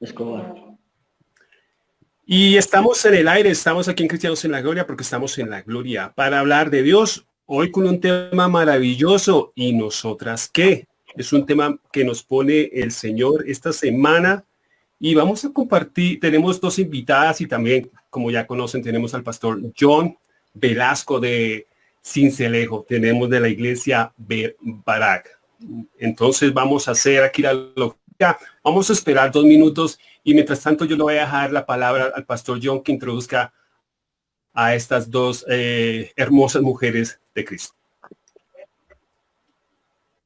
Escobar. Y estamos en el aire, estamos aquí en Cristianos en la Gloria porque estamos en la Gloria para hablar de Dios. Hoy con un tema maravilloso. ¿Y nosotras qué? Es un tema que nos pone el Señor esta semana y vamos a compartir, tenemos dos invitadas y también, como ya conocen, tenemos al pastor John Velasco de Cincelejo, tenemos de la iglesia Barak. Entonces vamos a hacer aquí la lógica, vamos a esperar dos minutos y mientras tanto yo le voy a dejar la palabra al pastor John que introduzca a estas dos eh, hermosas mujeres de Cristo.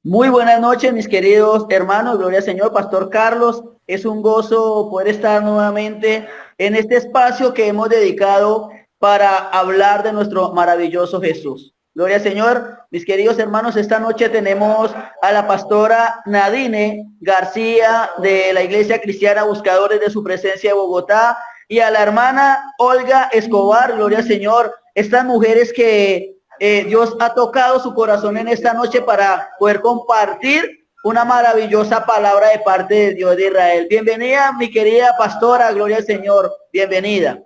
Muy buenas noches, mis queridos hermanos. Gloria al Señor, Pastor Carlos. Es un gozo poder estar nuevamente en este espacio que hemos dedicado para hablar de nuestro maravilloso Jesús. Gloria al Señor. Mis queridos hermanos, esta noche tenemos a la pastora Nadine García de la Iglesia Cristiana Buscadores de su Presencia de Bogotá y a la hermana Olga Escobar. Gloria al Señor. Estas mujeres que eh, Dios ha tocado su corazón en esta noche para poder compartir una maravillosa palabra de parte de Dios de Israel. Bienvenida, mi querida pastora, gloria al Señor. Bienvenida.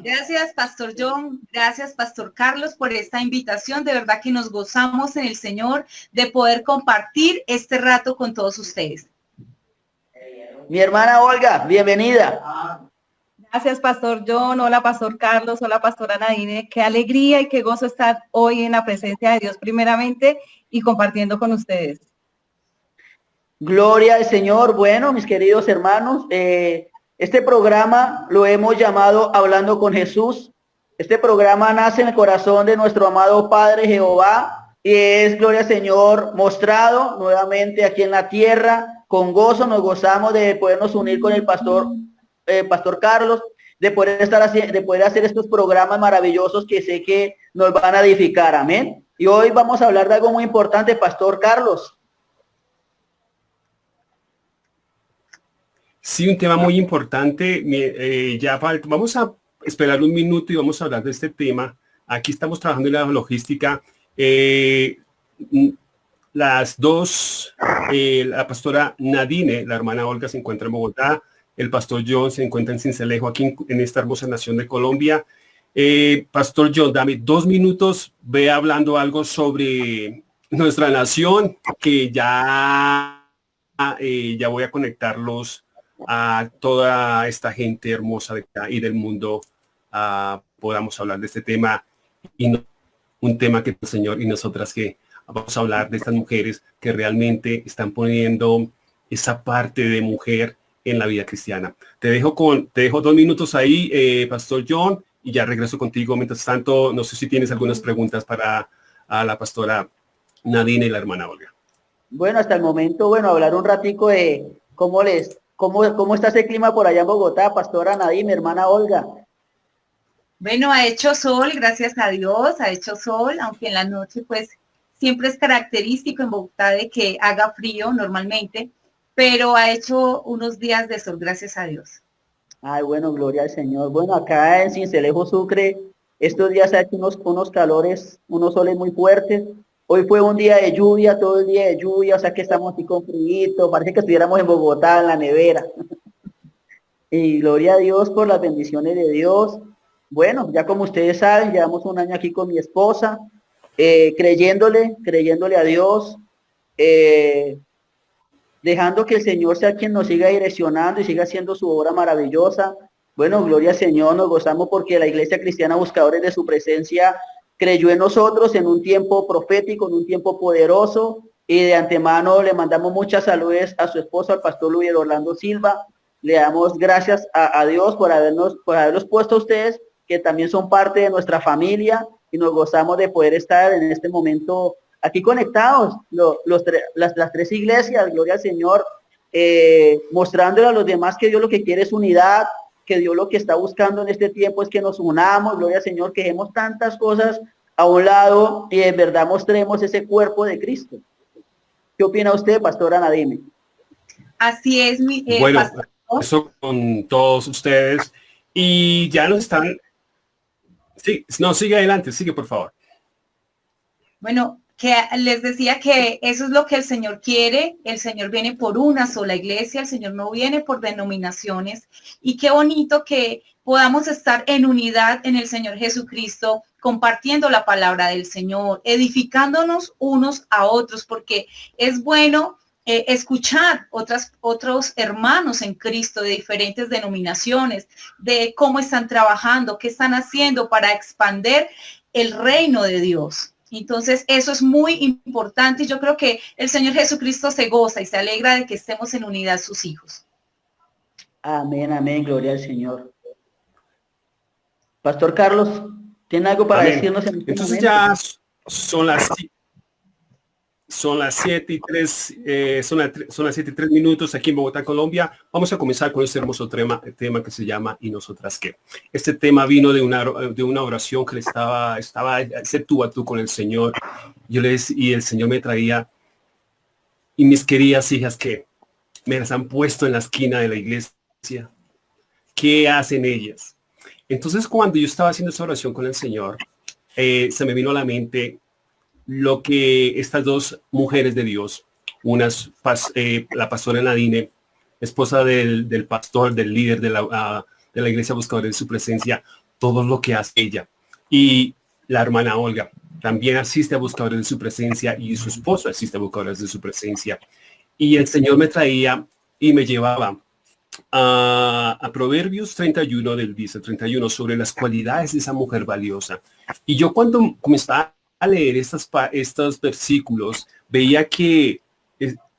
Gracias, Pastor John. Gracias, Pastor Carlos, por esta invitación. De verdad que nos gozamos en el Señor de poder compartir este rato con todos ustedes. Mi hermana Olga, bienvenida. Gracias, Pastor John. Hola, Pastor Carlos. Hola, Pastora Nadine. Qué alegría y qué gozo estar hoy en la presencia de Dios primeramente y compartiendo con ustedes. Gloria al Señor. Bueno, mis queridos hermanos, eh, este programa lo hemos llamado Hablando con Jesús. Este programa nace en el corazón de nuestro amado Padre Jehová y es, gloria al Señor, mostrado nuevamente aquí en la tierra. Con gozo nos gozamos de podernos unir con el pastor eh, Pastor Carlos, de poder estar de poder hacer estos programas maravillosos que sé que nos van a edificar. Amén. Y hoy vamos a hablar de algo muy importante, Pastor Carlos. Sí, un tema muy importante. Eh, ya vamos a esperar un minuto y vamos a hablar de este tema. Aquí estamos trabajando en la logística. Eh, las dos, la pastora Nadine, la hermana Olga, se encuentra en Bogotá. El pastor John se encuentra en Cincelejo, aquí en, esta hermosa nación de Colombia. Eh, pastor John, dame dos minutos, ve hablando algo sobre nuestra nación, que ya, eh, ya voy a conectarlos a toda esta gente hermosa de acá y del mundo, podamos hablar de este tema y no, un tema que el Señor y nosotras que vamos a hablar de estas mujeres que realmente están poniendo esa parte de mujer en la vida cristiana. Te dejo con, te dejo dos minutos ahí, eh, Pastor John, y ya regreso contigo. Mientras tanto, no sé si tienes algunas preguntas para a la pastora Nadine y la hermana Olga. Bueno, hasta el momento, bueno, hablar un ratico de cómo les, cómo, cómo está ese clima por allá en Bogotá, pastora Nadine, hermana Olga. Bueno, ha hecho sol, gracias a Dios, ha hecho sol, aunque en la noche pues siempre es característico en Bogotá de que haga frío normalmente, pero ha hecho unos días de sol, gracias a Dios. Ay, bueno, gloria al Señor. Bueno, acá en Cincelejo Sucre, estos días ha hecho unos, unos calores, unos soles muy fuertes. Hoy fue un día de lluvia, todo el día de lluvia, o sea que estamos aquí con frío, parece que estuviéramos en Bogotá, en la nevera. y gloria a Dios por las bendiciones de Dios. Bueno, ya como ustedes saben, llevamos un año aquí con mi esposa, eh, creyéndole, creyéndole a Dios, eh, dejando que el Señor sea quien nos siga direccionando y siga haciendo su obra maravillosa. Bueno, gloria al Señor, nos gozamos porque la Iglesia Cristiana Buscadores de su Presencia creyó en nosotros en un tiempo profético, en un tiempo poderoso, y de antemano le mandamos muchas saludes a su esposo, al pastor Luis Orlando Silva. Le damos gracias a, Dios por habernos, por haberlos puesto a ustedes, que también son parte de nuestra familia, y nos gozamos de poder estar en este momento aquí conectados, los, las, tres iglesias, gloria al Señor, eh, mostrándole a los demás que Dios lo que quiere es unidad, que Dios lo que está buscando en este tiempo es que nos unamos, gloria al Señor, que dejemos tantas cosas a un lado y en verdad mostremos ese cuerpo de Cristo. ¿Qué opina usted, pastora Nadine? Así es, mi eh, Bueno, eso con todos ustedes. Y ya nos están... Sí, no, sigue adelante, sigue por favor. Bueno, que les decía que eso es lo que el Señor quiere. El Señor viene por una sola iglesia, el Señor no viene por denominaciones. Y qué bonito que podamos estar en unidad en el Señor Jesucristo, compartiendo la palabra del Señor, edificándonos unos a otros, porque es bueno eh, escuchar otras, otros hermanos en Cristo de diferentes denominaciones, de cómo están trabajando, qué están haciendo para expander el reino de Dios. Entonces, eso es muy importante y yo creo que el Señor Jesucristo se goza y se alegra de que estemos en unidad sus hijos. Amén, amén, gloria al Señor. Pastor Carlos, ¿tiene algo para decirnos en este Entonces ya son las son las 7 y 3, eh, son, son, las 7 y 3 minutos aquí en Bogotá, Colombia. Vamos a comenzar con este hermoso tema, tema que se llama ¿Y nosotras qué? Este tema vino de una, de una oración que le estaba, estaba ese tú a tú con el Señor. Yo les, y el Señor me traía, y mis queridas hijas que me las han puesto en la esquina de la iglesia, ¿qué hacen ellas? Entonces cuando yo estaba haciendo esa oración con el Señor, eh, se me vino a la mente lo que estas dos mujeres de Dios, una eh, la pastora Nadine, esposa del, pastor, del líder de la, ah, de la iglesia buscadora de su presencia, todo lo que hace ella. Y la hermana Olga también asiste a buscadores de su presencia y su esposo asiste a buscadores de su presencia. Y el Señor me traía y me llevaba a, Proverbios 31 del dice 31 sobre las cualidades de esa mujer valiosa. Y yo cuando comenzaba a leer estas, estos versículos, veía que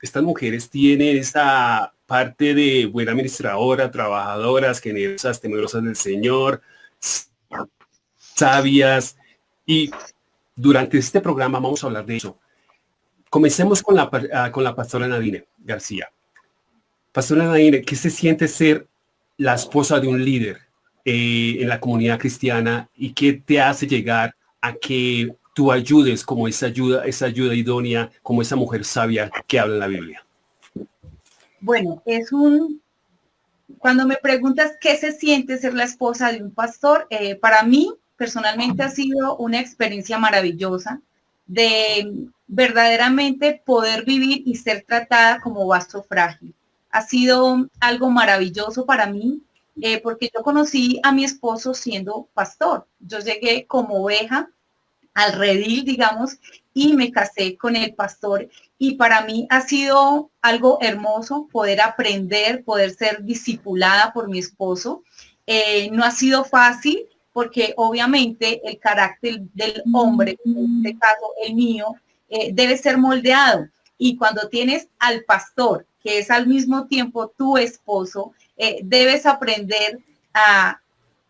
estas mujeres tienen esa parte de buena administradora, trabajadoras, generosas, temerosas del Señor, sabias. Y durante este programa vamos a hablar de eso. Comencemos con la, ah, con la pastora Nadine García. Pastora Nadine, ¿qué se siente ser la esposa de un líder eh, en la comunidad cristiana y qué te hace llegar a que tú ayudes como esa ayuda, esa ayuda idónea, como esa mujer sabia que habla en la Biblia? Bueno, es un, cuando me preguntas qué se siente ser la esposa de un pastor, eh, para mí personalmente ha sido una experiencia maravillosa de verdaderamente poder vivir y ser tratada como vaso frágil. Ha sido algo maravilloso para mí eh, porque yo conocí a mi esposo siendo pastor. Yo llegué como oveja al redil, digamos, y me casé con el pastor. Y para mí ha sido algo hermoso poder aprender, poder ser discipulada por mi esposo. Eh, no ha sido fácil porque obviamente el carácter del hombre, en este caso el mío, eh, debe ser moldeado. Y cuando tienes al pastor, que es al mismo tiempo tu esposo, eh, debes aprender a,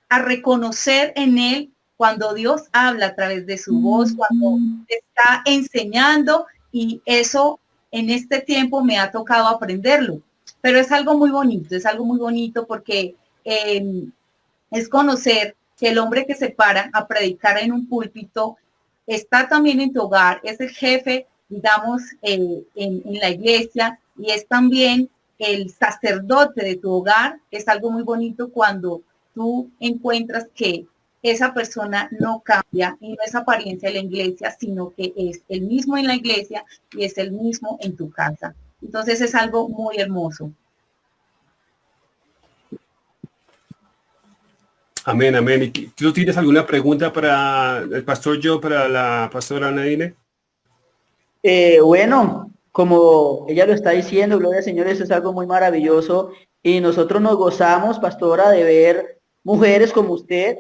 a reconocer en él cuando Dios habla a través de su voz, cuando está enseñando y eso en este tiempo me ha tocado aprenderlo. Pero es algo muy bonito, es algo muy bonito porque em, es conocer que el hombre que se para a predicar en un púlpito está también en tu hogar, es el jefe, digamos, en, en la iglesia y es también el sacerdote de tu hogar. Es algo muy bonito cuando tú encuentras que esa persona no cambia y no es apariencia de la iglesia, sino que es el mismo en la iglesia y es el mismo en tu casa. Entonces es algo muy hermoso. Amén, amén. ¿Tú tienes alguna pregunta para el pastor yo, para la pastora Nadine? Eh, bueno, como ella lo está diciendo, Gloria al Señor, eso es algo muy maravilloso y nosotros nos gozamos, pastora, de ver mujeres como usted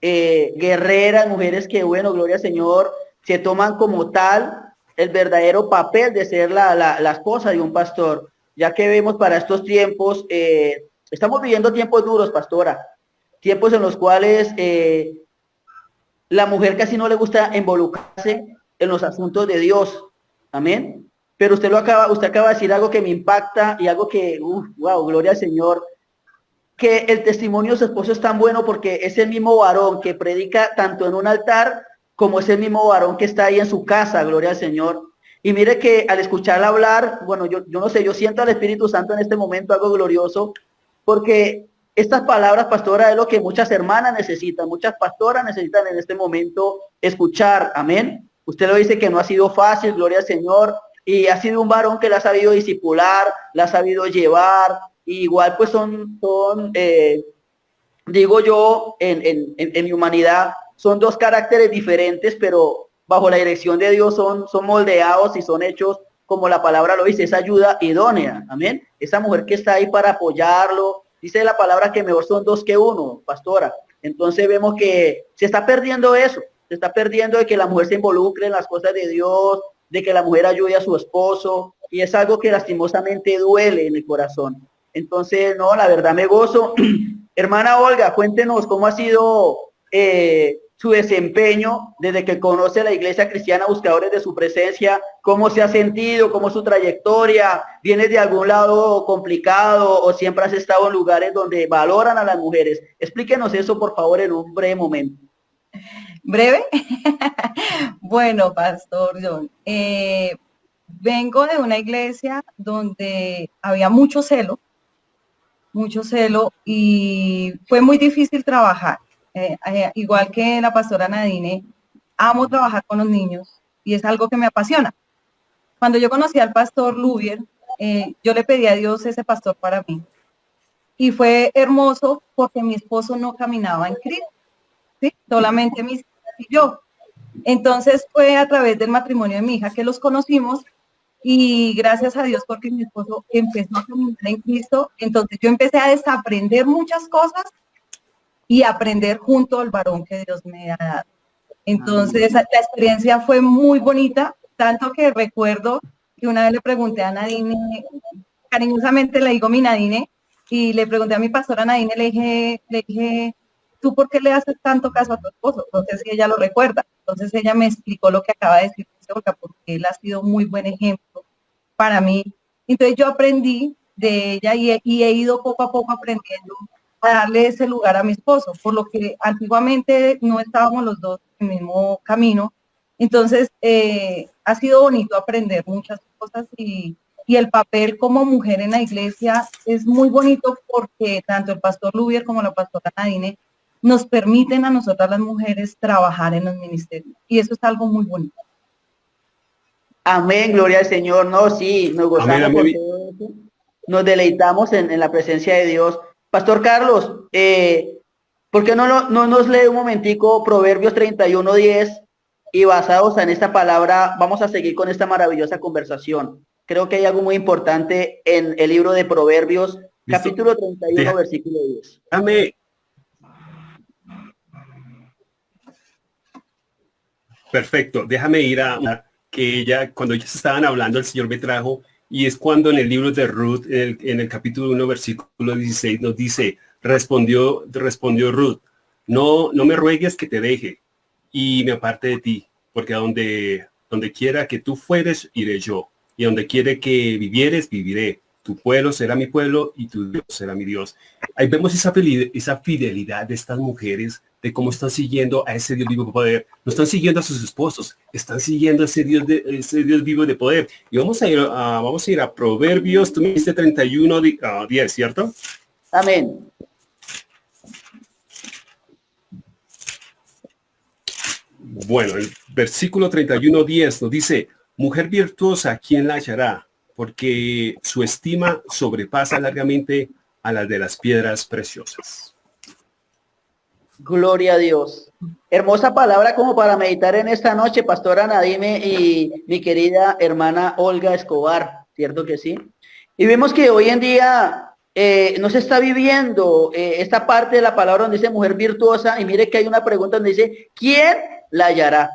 eh, guerreras, mujeres que, bueno, gloria al Señor, se toman como tal el verdadero papel de ser la, la, esposa de un pastor, ya que vemos para estos tiempos, eh, estamos viviendo tiempos duros, pastora, tiempos en los cuales eh, la mujer casi no le gusta involucrarse en los asuntos de Dios, amén. Pero usted lo acaba, usted acaba de decir algo que me impacta y algo que, wow, gloria al Señor, que el testimonio de su esposo es tan bueno porque es el mismo varón que predica tanto en un altar como es el mismo varón que está ahí en su casa, gloria al Señor. Y mire que al escucharla hablar, bueno, yo, yo no sé, yo siento al Espíritu Santo en este momento algo glorioso, porque estas palabras, pastora, es lo que muchas hermanas necesitan, muchas pastoras necesitan en este momento escuchar, amén. Usted lo dice que no ha sido fácil, gloria al Señor, y ha sido un varón que la ha sabido disipular, la ha sabido llevar, igual pues son, son eh, digo yo, en, en, mi humanidad, son dos caracteres diferentes, pero bajo la dirección de Dios son, son moldeados y son hechos como la palabra lo dice, esa ayuda idónea, amén. Esa mujer que está ahí para apoyarlo, dice la palabra que mejor son dos que uno, pastora. Entonces vemos que se está perdiendo eso, se está perdiendo de que la mujer se involucre en las cosas de Dios, de que la mujer ayude a su esposo, y es algo que lastimosamente duele en el corazón. Entonces, no, la verdad me gozo. Hermana Olga, cuéntenos cómo ha sido eh, su desempeño desde que conoce la Iglesia Cristiana Buscadores de su Presencia, cómo se ha sentido, cómo su trayectoria, ¿vienes de algún lado complicado o siempre has estado en lugares donde valoran a las mujeres? Explíquenos eso, por favor, en un breve momento. ¿Breve? bueno, Pastor John, eh, vengo de una iglesia donde había mucho celo, mucho celo y fue muy difícil trabajar eh, eh, igual que la pastora Nadine, amo trabajar con los niños y es algo que me apasiona. Cuando yo conocí al pastor Lubier, eh, yo le pedí a Dios ese pastor para mí. Y fue hermoso porque mi esposo no caminaba en Cristo, solamente mis y yo. Entonces fue a través del matrimonio de mi hija que los conocimos y gracias a Dios porque mi esposo empezó a caminar en Cristo, entonces yo empecé a desaprender muchas cosas y aprender junto al varón que Dios me ha dado. Entonces, la experiencia fue muy bonita, tanto que recuerdo que una vez le pregunté a Nadine, cariñosamente le digo mi Nadine, y le pregunté a mi pastora Nadine, le dije, le dije, ¿tú por qué le haces tanto caso a tu esposo? Entonces ella lo recuerda. Entonces ella me explicó lo que acaba de decir, porque él ha sido muy buen ejemplo para mí. Entonces yo aprendí de ella y he ido poco a poco aprendiendo a darle ese lugar a mi esposo, por lo que antiguamente no estábamos los dos en el mismo camino. Entonces, eh, ha sido bonito aprender muchas cosas y, y, el papel como mujer en la iglesia es muy bonito porque tanto el pastor Lubier como la pastora Nadine nos permiten a nosotras las mujeres trabajar en los ministerios y eso es algo muy bonito. Amén, gloria al Señor. No, sí, nos gozamos Nos deleitamos en, en la presencia de Dios. Pastor Carlos, eh, ¿por qué no, no, nos lee un momentico Proverbios 31.10 y basados en esta palabra vamos a seguir con esta maravillosa conversación? Creo que hay algo muy importante en el libro de Proverbios, capítulo 31, versículo 10. Dame. Perfecto, déjame ir a que ella, cuando ellos estaban hablando, el Señor me trajo y es cuando en el libro de Ruth, en el, capítulo 1, versículo 16, nos dice, respondió, respondió Ruth, no, no me ruegues que te deje y me aparte de ti, porque a donde, donde quiera que tú fueres, iré yo, y donde quiere que vivieres, viviré tu pueblo será mi pueblo y tu Dios será mi Dios. Ahí vemos esa fidelidad, esa fidelidad de estas mujeres, de cómo están siguiendo a ese Dios vivo de poder. No están siguiendo a sus esposos, están siguiendo a ese Dios, de, ese Dios vivo de poder. Y vamos a ir a, vamos a, ir a Proverbios, tú me dices 31, 10, ¿cierto? Amén. Bueno, el versículo 31, 10 nos dice, mujer virtuosa, ¿quién la hallará? porque su estima sobrepasa largamente a la de las piedras preciosas. Gloria a Dios. Hermosa palabra como para meditar en esta noche, Pastora Nadime y mi querida hermana Olga Escobar, ¿cierto que sí? Y vemos que hoy en día eh, no se está viviendo eh, esta parte de la palabra donde dice mujer virtuosa y mire que hay una pregunta donde dice, ¿quién la hallará?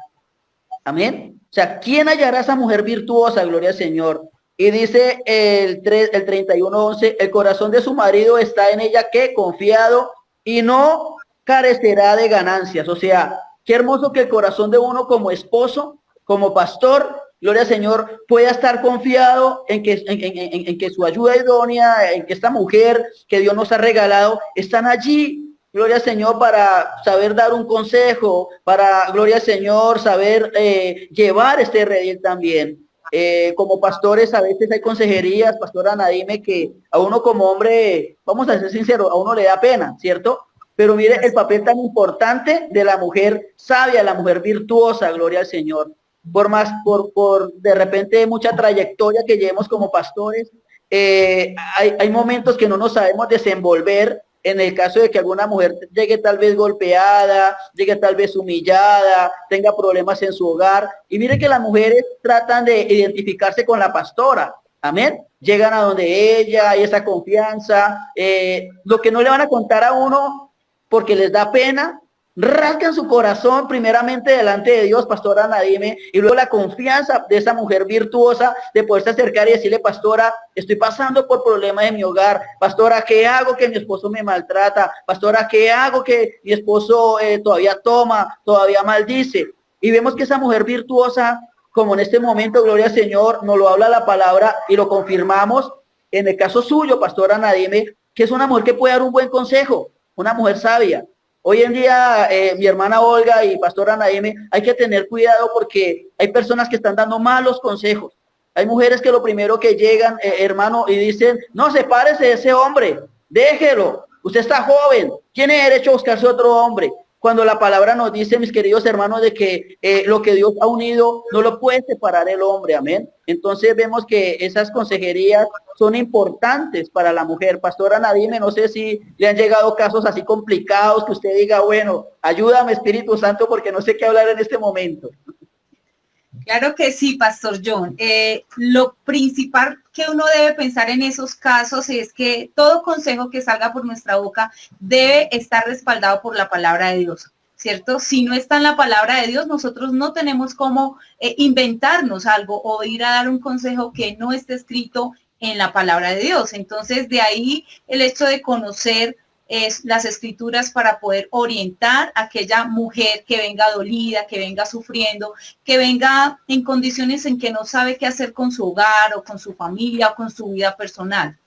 Amén. O sea, ¿quién hallará esa mujer virtuosa? Gloria al Señor. Y dice el, 3, el 31.11, el corazón de su marido está en ella que confiado y no carecerá de ganancias. O sea, qué hermoso que el corazón de uno como esposo, como pastor, gloria al Señor, pueda estar confiado en que, en, que su ayuda idónea, en que esta mujer que Dios nos ha regalado, están allí, gloria al Señor, para saber dar un consejo, para, gloria al Señor, saber eh, llevar este redil también. Eh, como pastores a veces hay consejerías, pastora Nadime, que a uno como hombre, vamos a ser sinceros, a uno le da pena, ¿cierto? Pero mire el papel tan importante de la mujer sabia, la mujer virtuosa, gloria al Señor. por más, por, por de repente mucha trayectoria que llevemos como pastores, eh, hay, hay momentos que no nos sabemos desenvolver en el caso de que alguna mujer llegue tal vez golpeada, llegue tal vez humillada, tenga problemas en su hogar. Y mire que las mujeres tratan de identificarse con la pastora. Amén. Llegan a donde ella, hay esa confianza. Eh, lo que no le van a contar a uno porque les da pena, rasgan su corazón primeramente delante de Dios, pastora Nadime, y luego la confianza de esa mujer virtuosa de poderse acercar y decirle, pastora, estoy pasando por problemas de mi hogar, pastora, ¿qué hago que mi esposo me maltrata? Pastora, ¿qué hago que mi esposo eh, todavía toma, todavía maldice? Y vemos que esa mujer virtuosa, como en este momento, gloria al Señor, nos lo habla la palabra y lo confirmamos en el caso suyo, pastora Nadime, que es una mujer que puede dar un buen consejo, una mujer sabia, Hoy en día, eh, mi hermana Olga y pastora Naime, hay que tener cuidado porque hay personas que están dando malos consejos. Hay mujeres que lo primero que llegan, eh, hermano, y dicen, no, sepárese de ese hombre, déjelo, usted está joven, tiene derecho a buscarse otro hombre cuando la palabra nos dice, mis queridos hermanos, de que eh, lo que Dios ha unido no lo puede separar el hombre, amén. Entonces vemos que esas consejerías son importantes para la mujer. Pastora Nadine, no sé si le han llegado casos así complicados que usted diga, bueno, ayúdame Espíritu Santo porque no sé qué hablar en este momento. Claro que sí, Pastor John. Eh, lo principal que uno debe pensar en esos casos es que todo consejo que salga por nuestra boca debe estar respaldado por la palabra de Dios. ¿Cierto? Si no está en la palabra de Dios, nosotros no tenemos cómo eh, inventarnos algo o ir a dar un consejo que no esté escrito en la palabra de Dios. Entonces, de ahí el hecho de conocer es las escrituras para poder orientar a aquella mujer que venga dolida, que venga sufriendo, que venga en condiciones en que no sabe qué hacer con su hogar o con su familia o con su vida personal.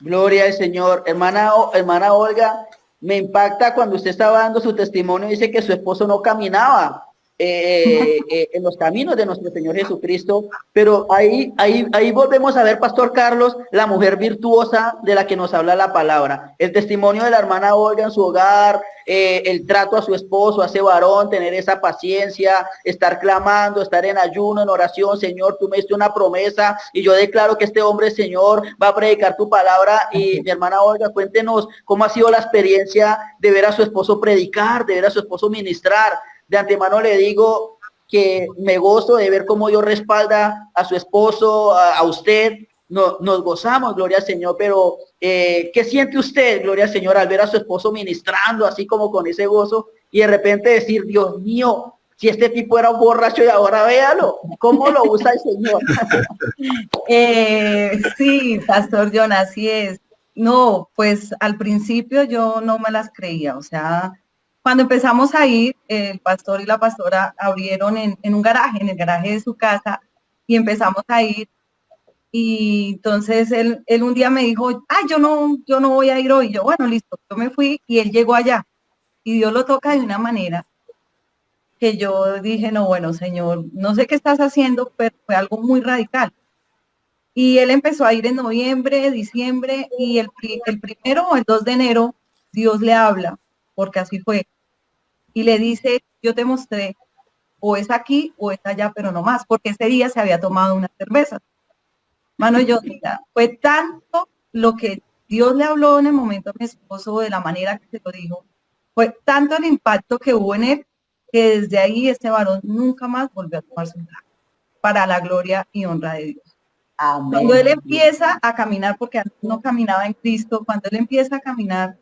Gloria al Señor. Hermana, hermana Olga, me impacta cuando usted estaba dando su testimonio, dice que su esposo no caminaba. Eh, eh, en los caminos de nuestro Señor Jesucristo. Pero ahí, ahí, ahí volvemos a ver, Pastor Carlos, la mujer virtuosa de la que nos habla la palabra. El testimonio de la hermana Olga en su hogar, eh, el trato a su esposo, a ese varón, tener esa paciencia, estar clamando, estar en ayuno, en oración. Señor, tú me diste una promesa y yo declaro que este hombre, Señor, va a predicar tu palabra. Y mi hermana Olga, cuéntenos cómo ha sido la experiencia de ver a su esposo predicar, de ver a su esposo ministrar de antemano le digo que me gozo de ver cómo Dios respalda a su esposo, a, usted. No, nos gozamos, gloria al Señor, pero eh, ¿qué siente usted, gloria al Señor, al ver a su esposo ministrando así como con ese gozo y de repente decir, Dios mío, si este tipo era un borracho y ahora véalo, ¿cómo lo usa el Señor? Eh, sí, Pastor John, así es. No, pues al principio yo no me las creía, o sea, cuando empezamos a ir, el pastor y la pastora abrieron en, un garaje, en el garaje de su casa, y empezamos a ir. Y entonces él, él un día me dijo, ah, yo no, yo no voy a ir hoy. Yo, bueno, listo, yo me fui y él llegó allá. Y Dios lo toca de una manera que yo dije, no, bueno, Señor, no sé qué estás haciendo, pero fue algo muy radical. Y él empezó a ir en noviembre, diciembre, y el, el primero o el 2 de enero, Dios le habla, porque así fue y le dice, yo te mostré, o es aquí o es allá, pero no más, porque ese día se había tomado una cerveza. Mano, yo, mira, fue tanto lo que Dios le habló en el momento a mi esposo de la manera que se lo dijo, fue tanto el impacto que hubo en él, que desde ahí este varón nunca más volvió a tomar su trago, para la gloria y honra de Dios. Cuando él empieza a caminar, porque antes no caminaba en Cristo, cuando él empieza a caminar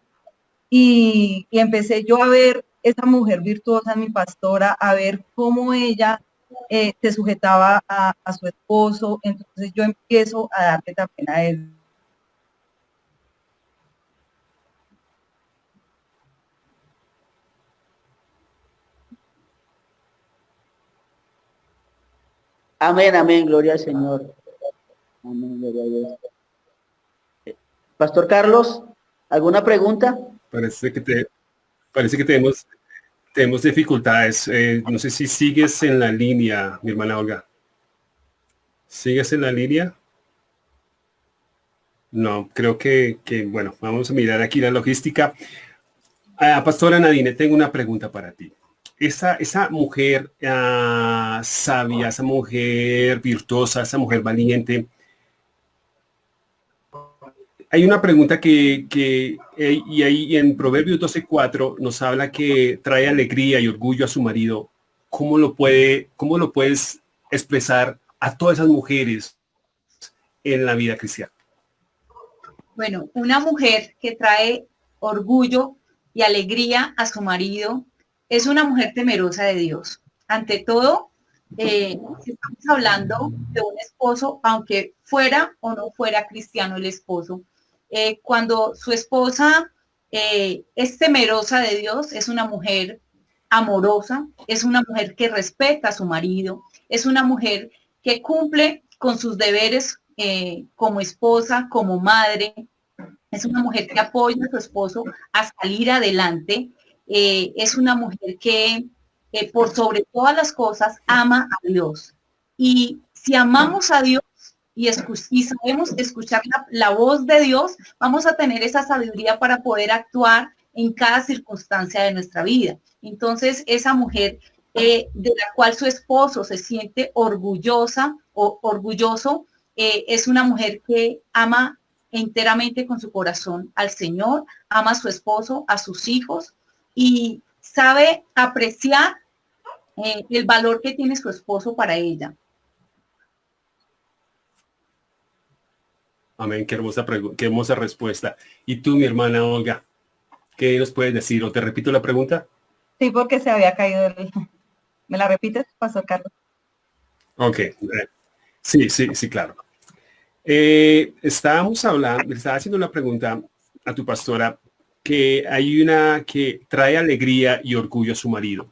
y, y empecé yo a ver esa mujer virtuosa, mi pastora, a ver cómo ella eh, se sujetaba a, su esposo. Entonces yo empiezo a darle también a él. Amén, amén, gloria al Señor. Amén, gloria a Dios. Pastor Carlos, ¿alguna pregunta? Parece que te, parece que tenemos, tenemos dificultades. Eh, no sé si sigues en la línea, mi hermana Olga. ¿Sigues en la línea? No, creo que, bueno, vamos a mirar aquí la logística. Ah, Pastora Nadine, tengo una pregunta para ti. esa, esa mujer ah, sabia, esa mujer virtuosa, esa mujer valiente, hay una pregunta que, eh, y ahí en Proverbios 12.4 nos habla que trae alegría y orgullo a su marido. ¿Cómo lo, puede, ¿Cómo lo puedes expresar a todas esas mujeres en la vida cristiana? Bueno, una mujer que trae orgullo y alegría a su marido es una mujer temerosa de Dios. Ante todo, eh, estamos hablando de un esposo, aunque fuera o no fuera cristiano el esposo, eh, cuando su esposa eh, es temerosa de Dios, es una mujer amorosa, es una mujer que respeta a su marido, es una mujer que cumple con sus deberes eh, como esposa, como madre, es una mujer que apoya a su esposo a salir adelante, es una mujer que por sobre todas las cosas ama a Dios. Y si amamos a Dios, y, sabemos escuchar la, voz de Dios, vamos a tener esa sabiduría para poder actuar en cada circunstancia de nuestra vida. Entonces, esa mujer eh, de la cual su esposo se siente orgullosa o orgulloso, eh, es una mujer que ama enteramente con su corazón al Señor, ama a su esposo, a sus hijos y sabe apreciar eh, el valor que tiene su esposo para ella. Amén, qué hermosa, qué hermosa respuesta. Y tú, mi hermana Olga, ¿qué nos puedes decir? ¿O te repito la pregunta? Sí, porque se había caído el... ¿Me la repites, Pastor Carlos? Ok, eh, sí, sí, sí, claro. Eh, estábamos hablando, estaba haciendo una pregunta a tu pastora que hay una que trae alegría y orgullo a su marido.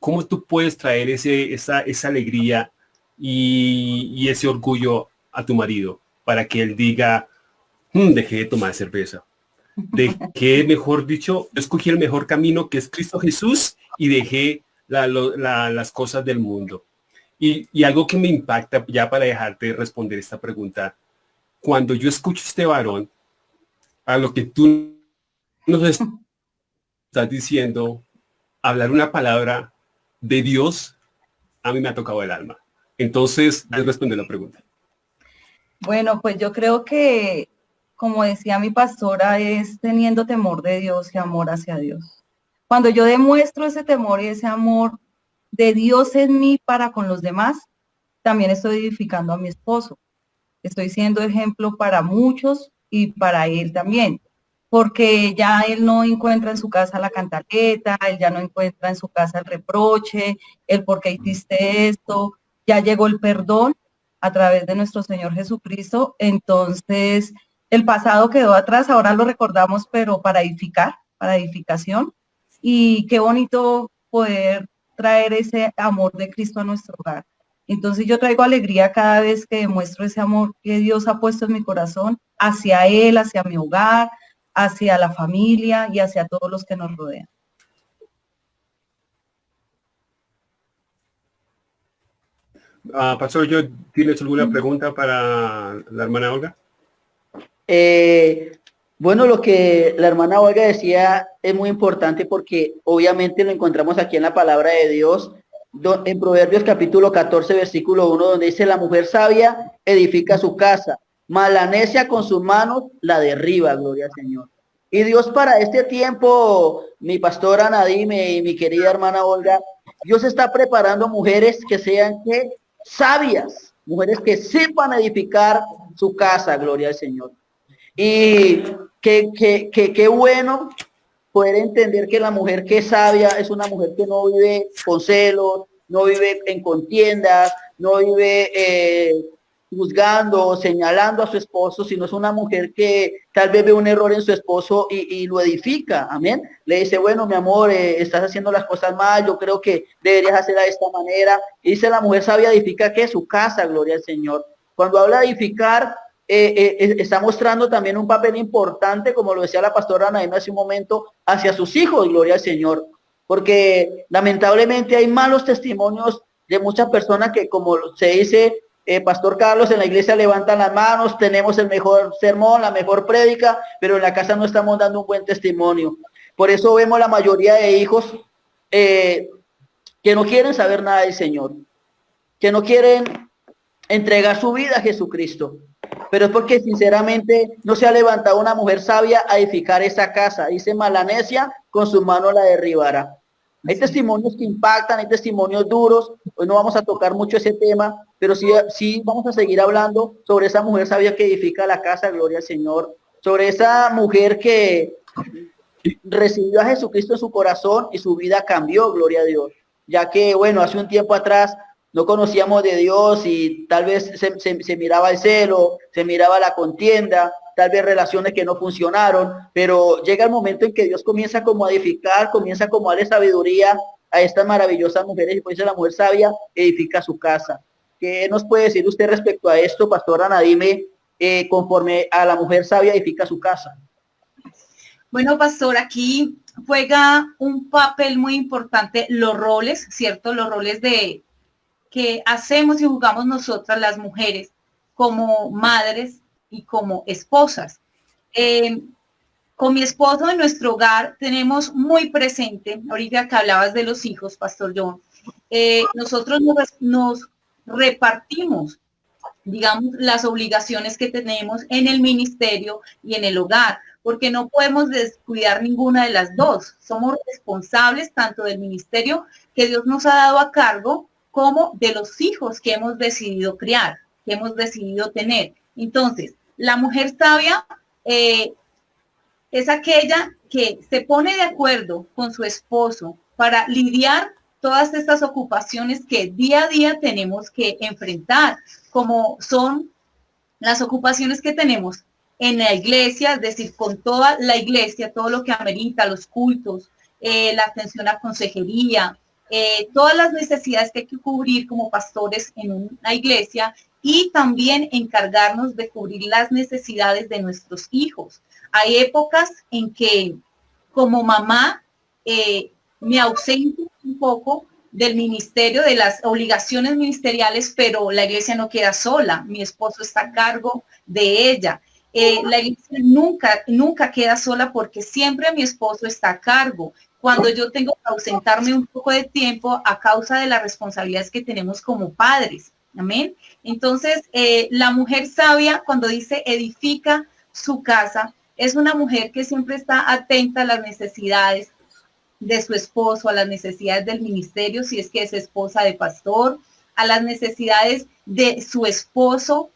¿Cómo tú puedes traer ese, esa, esa alegría y, y ese orgullo a tu marido? Para que él diga, hmm, dejé de tomar cerveza. Dejé, mejor dicho, escogí el mejor camino que es Cristo Jesús y dejé las cosas del mundo. Y, algo que me impacta, ya para dejarte responder esta pregunta, cuando yo escucho a este varón, a lo que tú nos estás diciendo, hablar una palabra de Dios, a mí me ha tocado el alma. Entonces, responder la pregunta. Bueno, pues yo creo que, como decía mi pastora, es teniendo temor de Dios y amor hacia Dios. Cuando yo demuestro ese temor y ese amor de Dios en mí para con los demás, también estoy edificando a mi esposo. Estoy siendo ejemplo para muchos y para él también, porque ya él no encuentra en su casa la cantaleta, él ya no encuentra en su casa el reproche, el por qué hiciste esto, ya llegó el perdón a través de nuestro Señor Jesucristo. Entonces, el pasado quedó atrás, ahora lo recordamos, pero para edificar, para edificación. Y qué bonito poder traer ese amor de Cristo a nuestro hogar. Entonces yo traigo alegría cada vez que demuestro ese amor que Dios ha puesto en mi corazón hacia Él, hacia mi hogar, hacia la familia y hacia todos los que nos rodean. Ah, Pastor, yo, ¿tienes alguna pregunta para la hermana Olga? Eh, bueno, lo que la hermana Olga decía es muy importante porque obviamente lo encontramos aquí en la palabra de Dios, en Proverbios capítulo 14, versículo 1, donde dice, la mujer sabia edifica su casa, malanecia con sus manos la derriba, gloria al Señor. Y Dios para este tiempo, mi pastora Nadime y mi querida hermana Olga, Dios está preparando mujeres que sean que sabias, mujeres que sepan edificar su casa, gloria al Señor. Y qué que, que, que, bueno poder entender que la mujer que es sabia es una mujer que no vive con celos, no vive en contiendas, no vive eh, juzgando, señalando a su esposo, sino es una mujer que tal vez ve un error en su esposo y, lo edifica, amén. Le dice, bueno, mi amor, eh, estás haciendo las cosas mal, yo creo que deberías hacerla de esta manera. Y dice la mujer sabia edifica que su casa, gloria al Señor. Cuando habla de edificar, eh, eh, está mostrando también un papel importante, como lo decía la pastora Ana hace un momento, hacia sus hijos, gloria al Señor. Porque lamentablemente hay malos testimonios de muchas personas que, como se dice, eh, Pastor Carlos, en la iglesia levantan las manos, tenemos el mejor sermón, la mejor prédica, pero en la casa no estamos dando un buen testimonio. Por eso vemos la mayoría de hijos eh, que no quieren saber nada del Señor, que no quieren entregar su vida a Jesucristo. Pero es porque sinceramente no se ha levantado una mujer sabia a edificar esa casa. Dice Malanesia, con su mano la derribará. Hay testimonios que impactan, hay testimonios duros. Hoy no vamos a tocar mucho ese tema, pero sí, sí vamos a seguir hablando sobre esa mujer sabia que edifica la casa, gloria al Señor. Sobre esa mujer que recibió a Jesucristo en su corazón y su vida cambió, gloria a Dios. Ya que, bueno, hace un tiempo atrás no conocíamos de Dios y tal vez se, miraba el celo, se miraba la contienda, tal vez relaciones que no funcionaron, pero llega el momento en que Dios comienza como a edificar, comienza como a darle sabiduría a estas maravillosas mujeres y pues la mujer sabia edifica su casa. ¿Qué nos puede decir usted respecto a esto, pastora Nadime, eh, conforme a la mujer sabia edifica su casa? Bueno, pastor, aquí juega un papel muy importante los roles, ¿cierto? Los roles de que hacemos y jugamos nosotras las mujeres como madres y como esposas. Eh, con mi esposo en nuestro hogar tenemos muy presente, ahorita que hablabas de los hijos, Pastor John, eh, nosotros nos, repartimos, digamos, las obligaciones que tenemos en el ministerio y en el hogar, porque no podemos descuidar ninguna de las dos. Somos responsables tanto del ministerio que Dios nos ha dado a cargo como de los hijos que hemos decidido criar, que hemos decidido tener. Entonces, la mujer sabia eh, es aquella que se pone de acuerdo con su esposo para lidiar todas estas ocupaciones que día a día tenemos que enfrentar, como son las ocupaciones que tenemos en la iglesia, es decir, con toda la iglesia, todo lo que amerita, los cultos, eh, la atención a consejería, eh, todas las necesidades que hay que cubrir como pastores en una iglesia y también encargarnos de cubrir las necesidades de nuestros hijos. Hay épocas en que como mamá eh, me ausento un poco del ministerio, de las obligaciones ministeriales, pero la iglesia no queda sola, mi esposo está a cargo de ella. Eh, la iglesia nunca, nunca queda sola porque siempre mi esposo está a cargo cuando yo tengo que ausentarme un poco de tiempo a causa de las responsabilidades que tenemos como padres. Amén. Entonces, eh, la mujer sabia, cuando dice edifica su casa, es una mujer que siempre está atenta a las necesidades de su esposo, a las necesidades del ministerio, si es que es esposa de pastor, a las necesidades de su esposo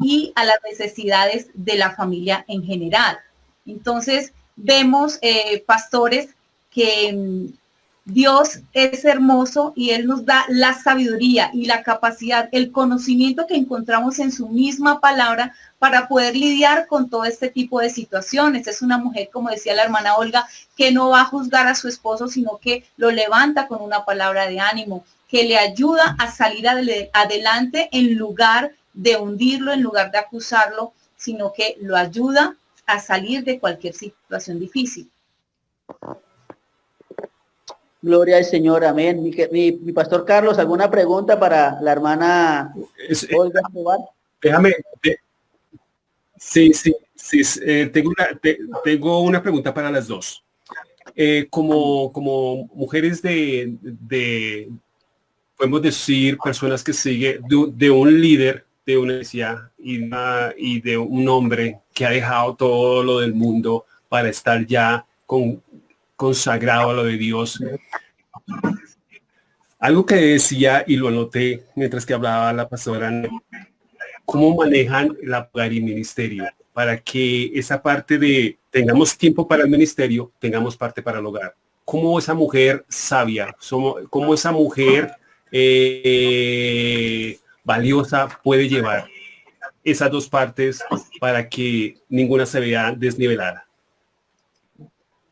y a las necesidades de la familia en general. Entonces, vemos eh, pastores que mm, Dios es hermoso y Él nos da la sabiduría y la capacidad, el conocimiento que encontramos en su misma palabra para poder lidiar con todo este tipo de situaciones. Es una mujer, como decía la hermana Olga, que no va a juzgar a su esposo, sino que lo levanta con una palabra de ánimo, que le ayuda a salir adelante en lugar de hundirlo, en lugar de acusarlo, sino que lo ayuda a salir de cualquier situación difícil. Gloria al Señor, amén. Mi, pastor Carlos, ¿alguna pregunta para la hermana eh, Olga Déjame, sí, sí, sí, eh, tengo, una, tengo una pregunta para las dos. Eh, como, como mujeres de, de, podemos decir, personas que siguen de, un líder de una iglesia y, y de un hombre que ha dejado todo lo del mundo para estar ya con, consagrado a lo de Dios. Algo que decía y lo anoté mientras que hablaba la pastora, cómo manejan la hogar y ministerio para que esa parte de tengamos tiempo para el ministerio, tengamos parte para el hogar. Cómo esa mujer sabia, cómo esa mujer eh, valiosa puede llevar esas dos partes para que ninguna se vea desnivelada.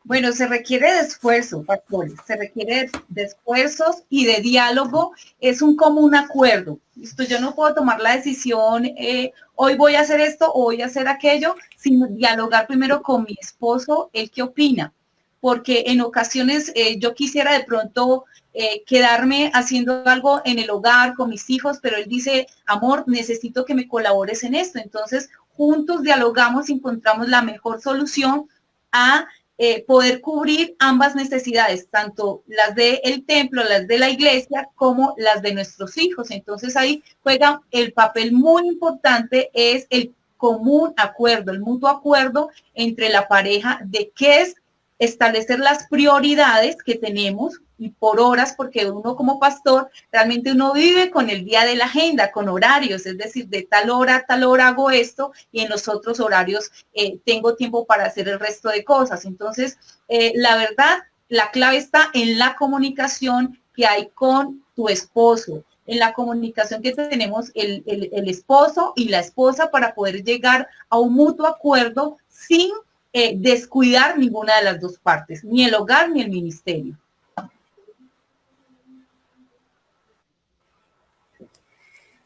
Bueno, se requiere de esfuerzo, pastores, se requiere de esfuerzos y de diálogo. Es un común acuerdo. Esto yo no puedo tomar la decisión, eh, hoy voy a hacer esto o voy a hacer aquello, sin dialogar primero con mi esposo, el que opina. Porque en ocasiones eh, yo quisiera de pronto eh, quedarme haciendo algo en el hogar con mis hijos, pero él dice, amor, necesito que me colabores en esto. Entonces, juntos dialogamos y encontramos la mejor solución a eh, poder cubrir ambas necesidades, tanto las del templo, las de la iglesia, como las de nuestros hijos. Entonces ahí juega el papel muy importante, es el común acuerdo, el mutuo acuerdo entre la pareja de qué es establecer las prioridades que tenemos y por horas, porque uno como pastor realmente uno vive con el día de la agenda, con horarios, es decir, de tal hora a tal hora hago esto y en los otros horarios eh, tengo tiempo para hacer el resto de cosas. Entonces, eh, la verdad, la clave está en la comunicación que hay con tu esposo, en la comunicación que tenemos el, el esposo y la esposa para poder llegar a un mutuo acuerdo sin eh, descuidar ninguna de las dos partes, ni el hogar ni el ministerio.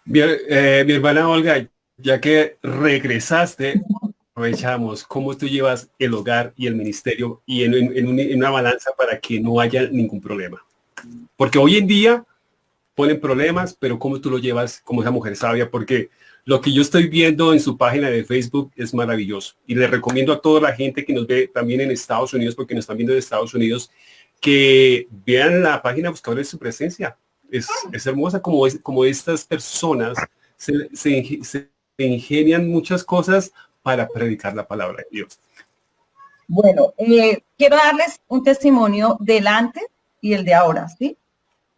Bien, eh, mi hermana Olga, ya que regresaste, aprovechamos cómo tú llevas el hogar y el ministerio y en, una balanza para que no haya ningún problema. Porque hoy en día ponen problemas, pero cómo tú lo llevas como esa mujer sabia, porque lo que yo estoy viendo en su página de Facebook es maravilloso y le recomiendo a toda la gente que nos ve también en Estados Unidos, porque nos están viendo de Estados Unidos, que vean la página Buscadores de su presencia. Es, hermosa como, es, como estas personas se, se, ingenian muchas cosas para predicar la palabra de Dios. Bueno, eh, quiero darles un testimonio del antes y el de ahora, ¿sí?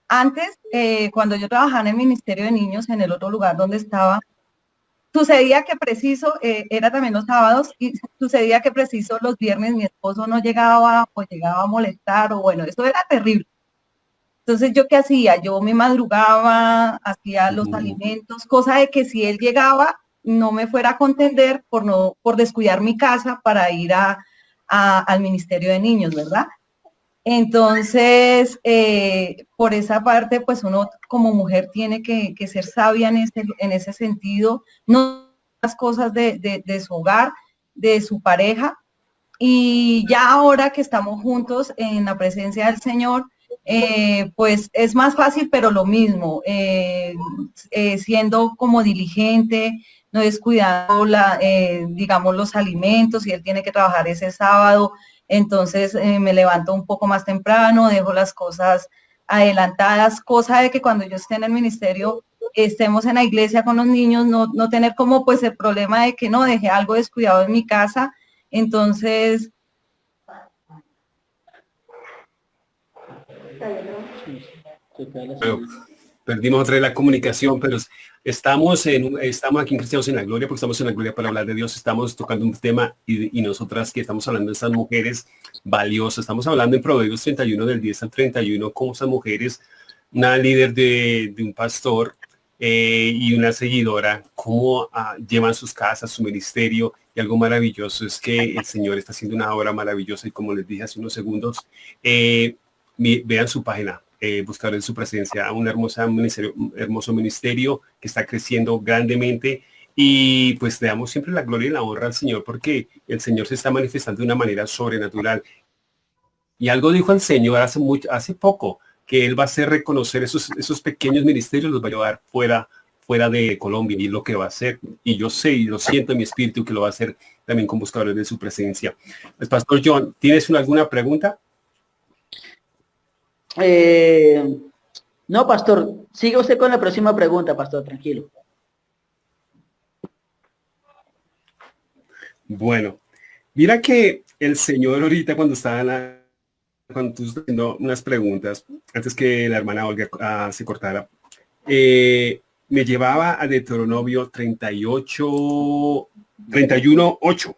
Antes, eh, cuando yo trabajaba en el Ministerio de Niños, en el otro lugar donde estaba, Sucedía que preciso, eh, era también los sábados, y sucedía que preciso los viernes mi esposo no llegaba o llegaba a molestar, o bueno, eso era terrible. Entonces, ¿yo qué hacía? Yo me madrugaba, hacía los alimentos, cosa de que si él llegaba, no me fuera a contender por, no, por descuidar mi casa para ir a, al Ministerio de Niños, ¿verdad? Entonces, eh, por esa parte, pues uno como mujer tiene que, ser sabia en ese, en ese sentido, no las cosas de, su hogar, de su pareja. Y ya ahora que estamos juntos en la presencia del Señor, eh, pues es más fácil, pero lo mismo, eh, siendo como diligente, no descuidando, la, digamos, los alimentos, si él tiene que trabajar ese sábado, entonces eh, me levanto un poco más temprano, dejo las cosas adelantadas, cosa de que cuando yo esté en el ministerio estemos en la iglesia con los niños, no, no tener como pues el problema de que no dejé algo descuidado en mi casa, entonces... perdimos otra vez la comunicación, pero Estamos, en, estamos aquí en Cristianos en la Gloria, porque estamos en la Gloria para hablar de Dios, estamos tocando un tema y, nosotras que estamos hablando de estas mujeres valiosas, estamos hablando en Proverbios 31 del 10 al 31, como esas mujeres, una líder de, un pastor eh, y una seguidora, cómo ah, llevan sus casas, su ministerio, y algo maravilloso es que el Señor está haciendo una obra maravillosa y como les dije hace unos segundos, eh, vean su página, eh, buscar en su presencia un hermosa ministerio, hermoso ministerio que está creciendo grandemente y pues le damos siempre la gloria y la honra al Señor porque el Señor se está manifestando de una manera sobrenatural. Y algo dijo el Señor hace, mucho, hace poco, que Él va a hacer reconocer esos, esos pequeños ministerios, los va a llevar fuera, fuera de Colombia y lo que va a hacer. Y yo sé y lo siento en mi espíritu que lo va a hacer también con buscadores de su presencia. Pues, Pastor John, ¿tienes alguna pregunta? Eh, no, pastor, siga usted con la próxima pregunta, pastor, tranquilo. Bueno, mira que el Señor ahorita cuando estaba cuando tú haciendo unas preguntas, antes que la hermana Olga ah, se cortara, eh, me llevaba a Deuteronomio 38, 31, 8.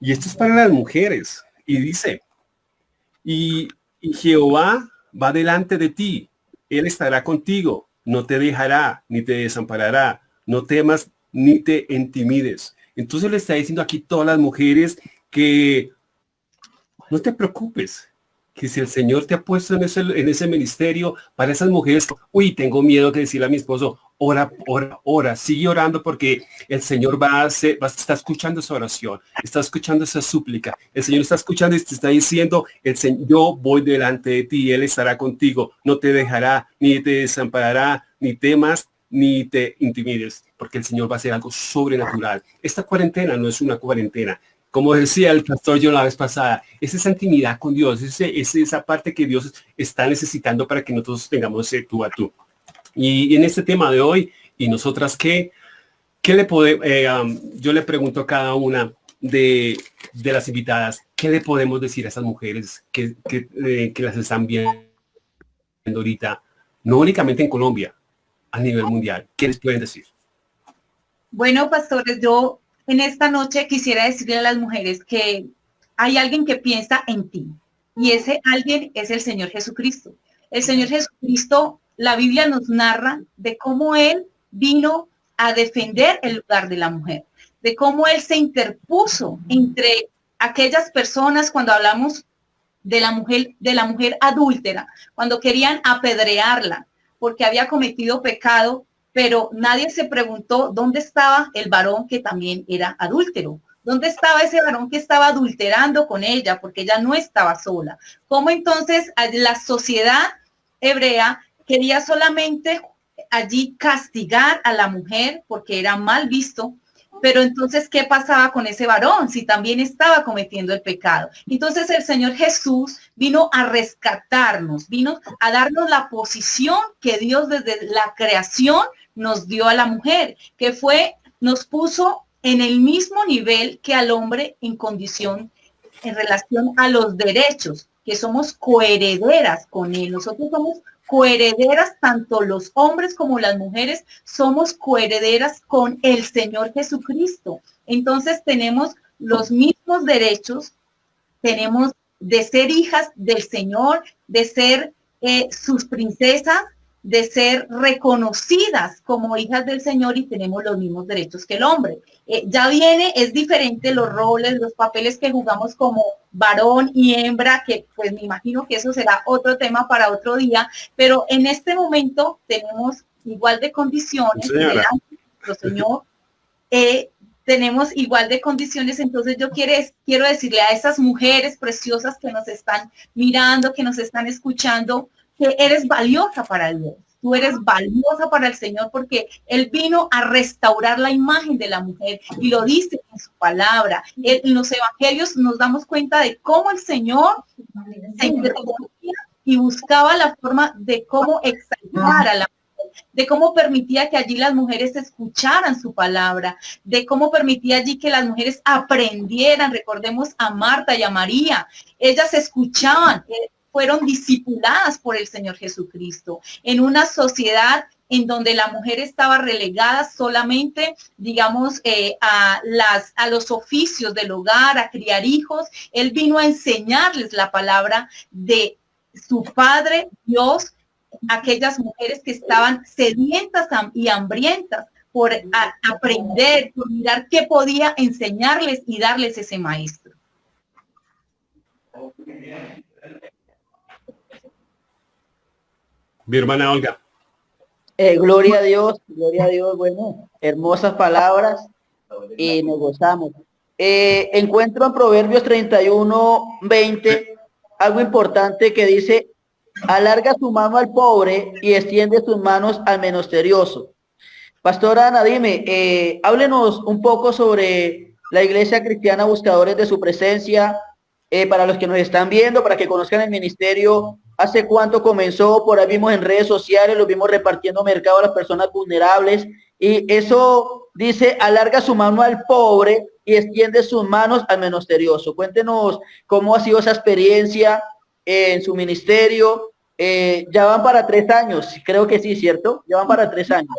Y esto es para las mujeres. Y dice, y y Jehová va delante de ti. Él estará contigo. No te dejará ni te desamparará. No temas ni te intimides. Entonces le está diciendo aquí todas las mujeres que no te preocupes, que si el Señor te ha puesto en ese, en ese ministerio, para esas mujeres, uy, tengo miedo que decirle a mi esposo, ora, ora, ora, sigue orando porque el Señor va a hacer, va a estar escuchando esa oración, está escuchando esa súplica, el Señor está escuchando y te está diciendo, el Señor, yo voy delante de ti, Él estará contigo, no te dejará, ni te desamparará, ni temas, ni te intimides, porque el Señor va a hacer algo sobrenatural. Esta cuarentena no es una cuarentena, como decía el pastor yo la vez pasada, es esa intimidad con Dios, es, esa parte que Dios está necesitando para que nosotros tengamos ese tú a tú. Y, en este tema de hoy, ¿y nosotras qué? ¿Qué le podemos, eh, yo le pregunto a cada una de, las invitadas, ¿qué le podemos decir a esas mujeres que, que, eh, que las están viendo ahorita, no únicamente en Colombia, a nivel mundial? ¿Qué les pueden decir? Bueno, pastores, yo en esta noche quisiera decirle a las mujeres que hay alguien que piensa en ti y ese alguien es el Señor Jesucristo. El Señor Jesucristo, la Biblia nos narra de cómo Él vino a defender el lugar de la mujer, de cómo Él se interpuso entre aquellas personas cuando hablamos de la mujer, de la mujer adúltera, cuando querían apedrearla porque había cometido pecado, pero nadie se preguntó dónde estaba el varón que también era adúltero. ¿Dónde estaba ese varón que estaba adulterando con ella? Porque ella no estaba sola. ¿Cómo entonces la sociedad hebrea quería solamente allí castigar a la mujer porque era mal visto pero entonces, ¿qué pasaba con ese varón si también estaba cometiendo el pecado? Entonces el Señor Jesús vino a rescatarnos, vino a darnos la posición que Dios desde la creación nos dio a la mujer, que fue, nos puso en el mismo nivel que al hombre en condición, en relación a los derechos, que somos coherederas con él. Nosotros somos coherederas, tanto los hombres como las mujeres, somos coherederas con el Señor Jesucristo. Entonces tenemos los mismos derechos, tenemos de ser hijas del Señor, de ser eh, sus princesas, de ser reconocidas como hijas del Señor y tenemos los mismos derechos que el hombre. Eh, ya viene, es diferente los roles, los papeles que jugamos como varón y hembra, que pues me imagino que eso será otro tema para otro día, pero en este momento tenemos igual de condiciones, Señor, eh, tenemos igual de condiciones, entonces yo quiero, quiero decirle a esas mujeres preciosas que nos están mirando, que nos están escuchando, que eres valiosa para Dios. Tú eres valiosa para el Señor porque Él vino a restaurar la imagen de la mujer y lo dice en su palabra. En los evangelios nos damos cuenta de cómo el Señor se y buscaba la forma de cómo exaltar a la mujer, de cómo permitía que allí las mujeres escucharan su palabra, de cómo permitía allí que las mujeres aprendieran. Recordemos a Marta y a María. Ellas escuchaban, eh, fueron discipuladas por el Señor Jesucristo en una sociedad en donde la mujer estaba relegada solamente, digamos, eh, a, las, a los oficios del hogar, a criar hijos. Él vino a enseñarles la palabra de su Padre Dios, aquellas mujeres que estaban sedientas y hambrientas por aprender, por mirar qué podía enseñarles y darles ese maestro. Mi hermana Olga. Eh, gloria a Dios, gloria a Dios, bueno, hermosas palabras y nos gozamos. Eh, encuentro en Proverbios 31, 20, algo importante que dice, alarga su mano al pobre y extiende sus manos al menosterioso. Pastora Ana, dime, eh, háblenos un poco sobre la iglesia cristiana Buscadores de su Presencia, para los que nos están viendo, para que conozcan el ministerio hace cuánto comenzó, por ahí vimos en redes sociales, lo vimos repartiendo mercado a las personas vulnerables y eso dice, alarga su mano al pobre y extiende sus manos al menosterioso. Cuéntenos cómo ha sido esa experiencia en su ministerio. Eh, ya van para tres años, creo que sí, ¿cierto? Ya van para tres años.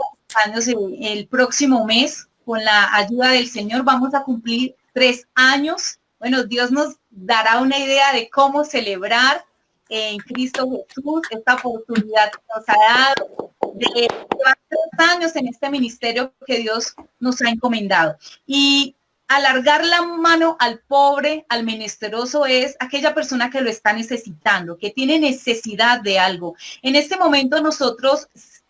Años el próximo mes, con la ayuda del Señor, vamos a cumplir tres años. Bueno, Dios nos dará una idea de cómo celebrar en Cristo Jesús, esta oportunidad que nos ha dado de llevar años en este ministerio que Dios nos ha encomendado. Y alargar la mano al pobre, al menesteroso, es aquella persona que lo está necesitando, que tiene necesidad de algo. En este momento nosotros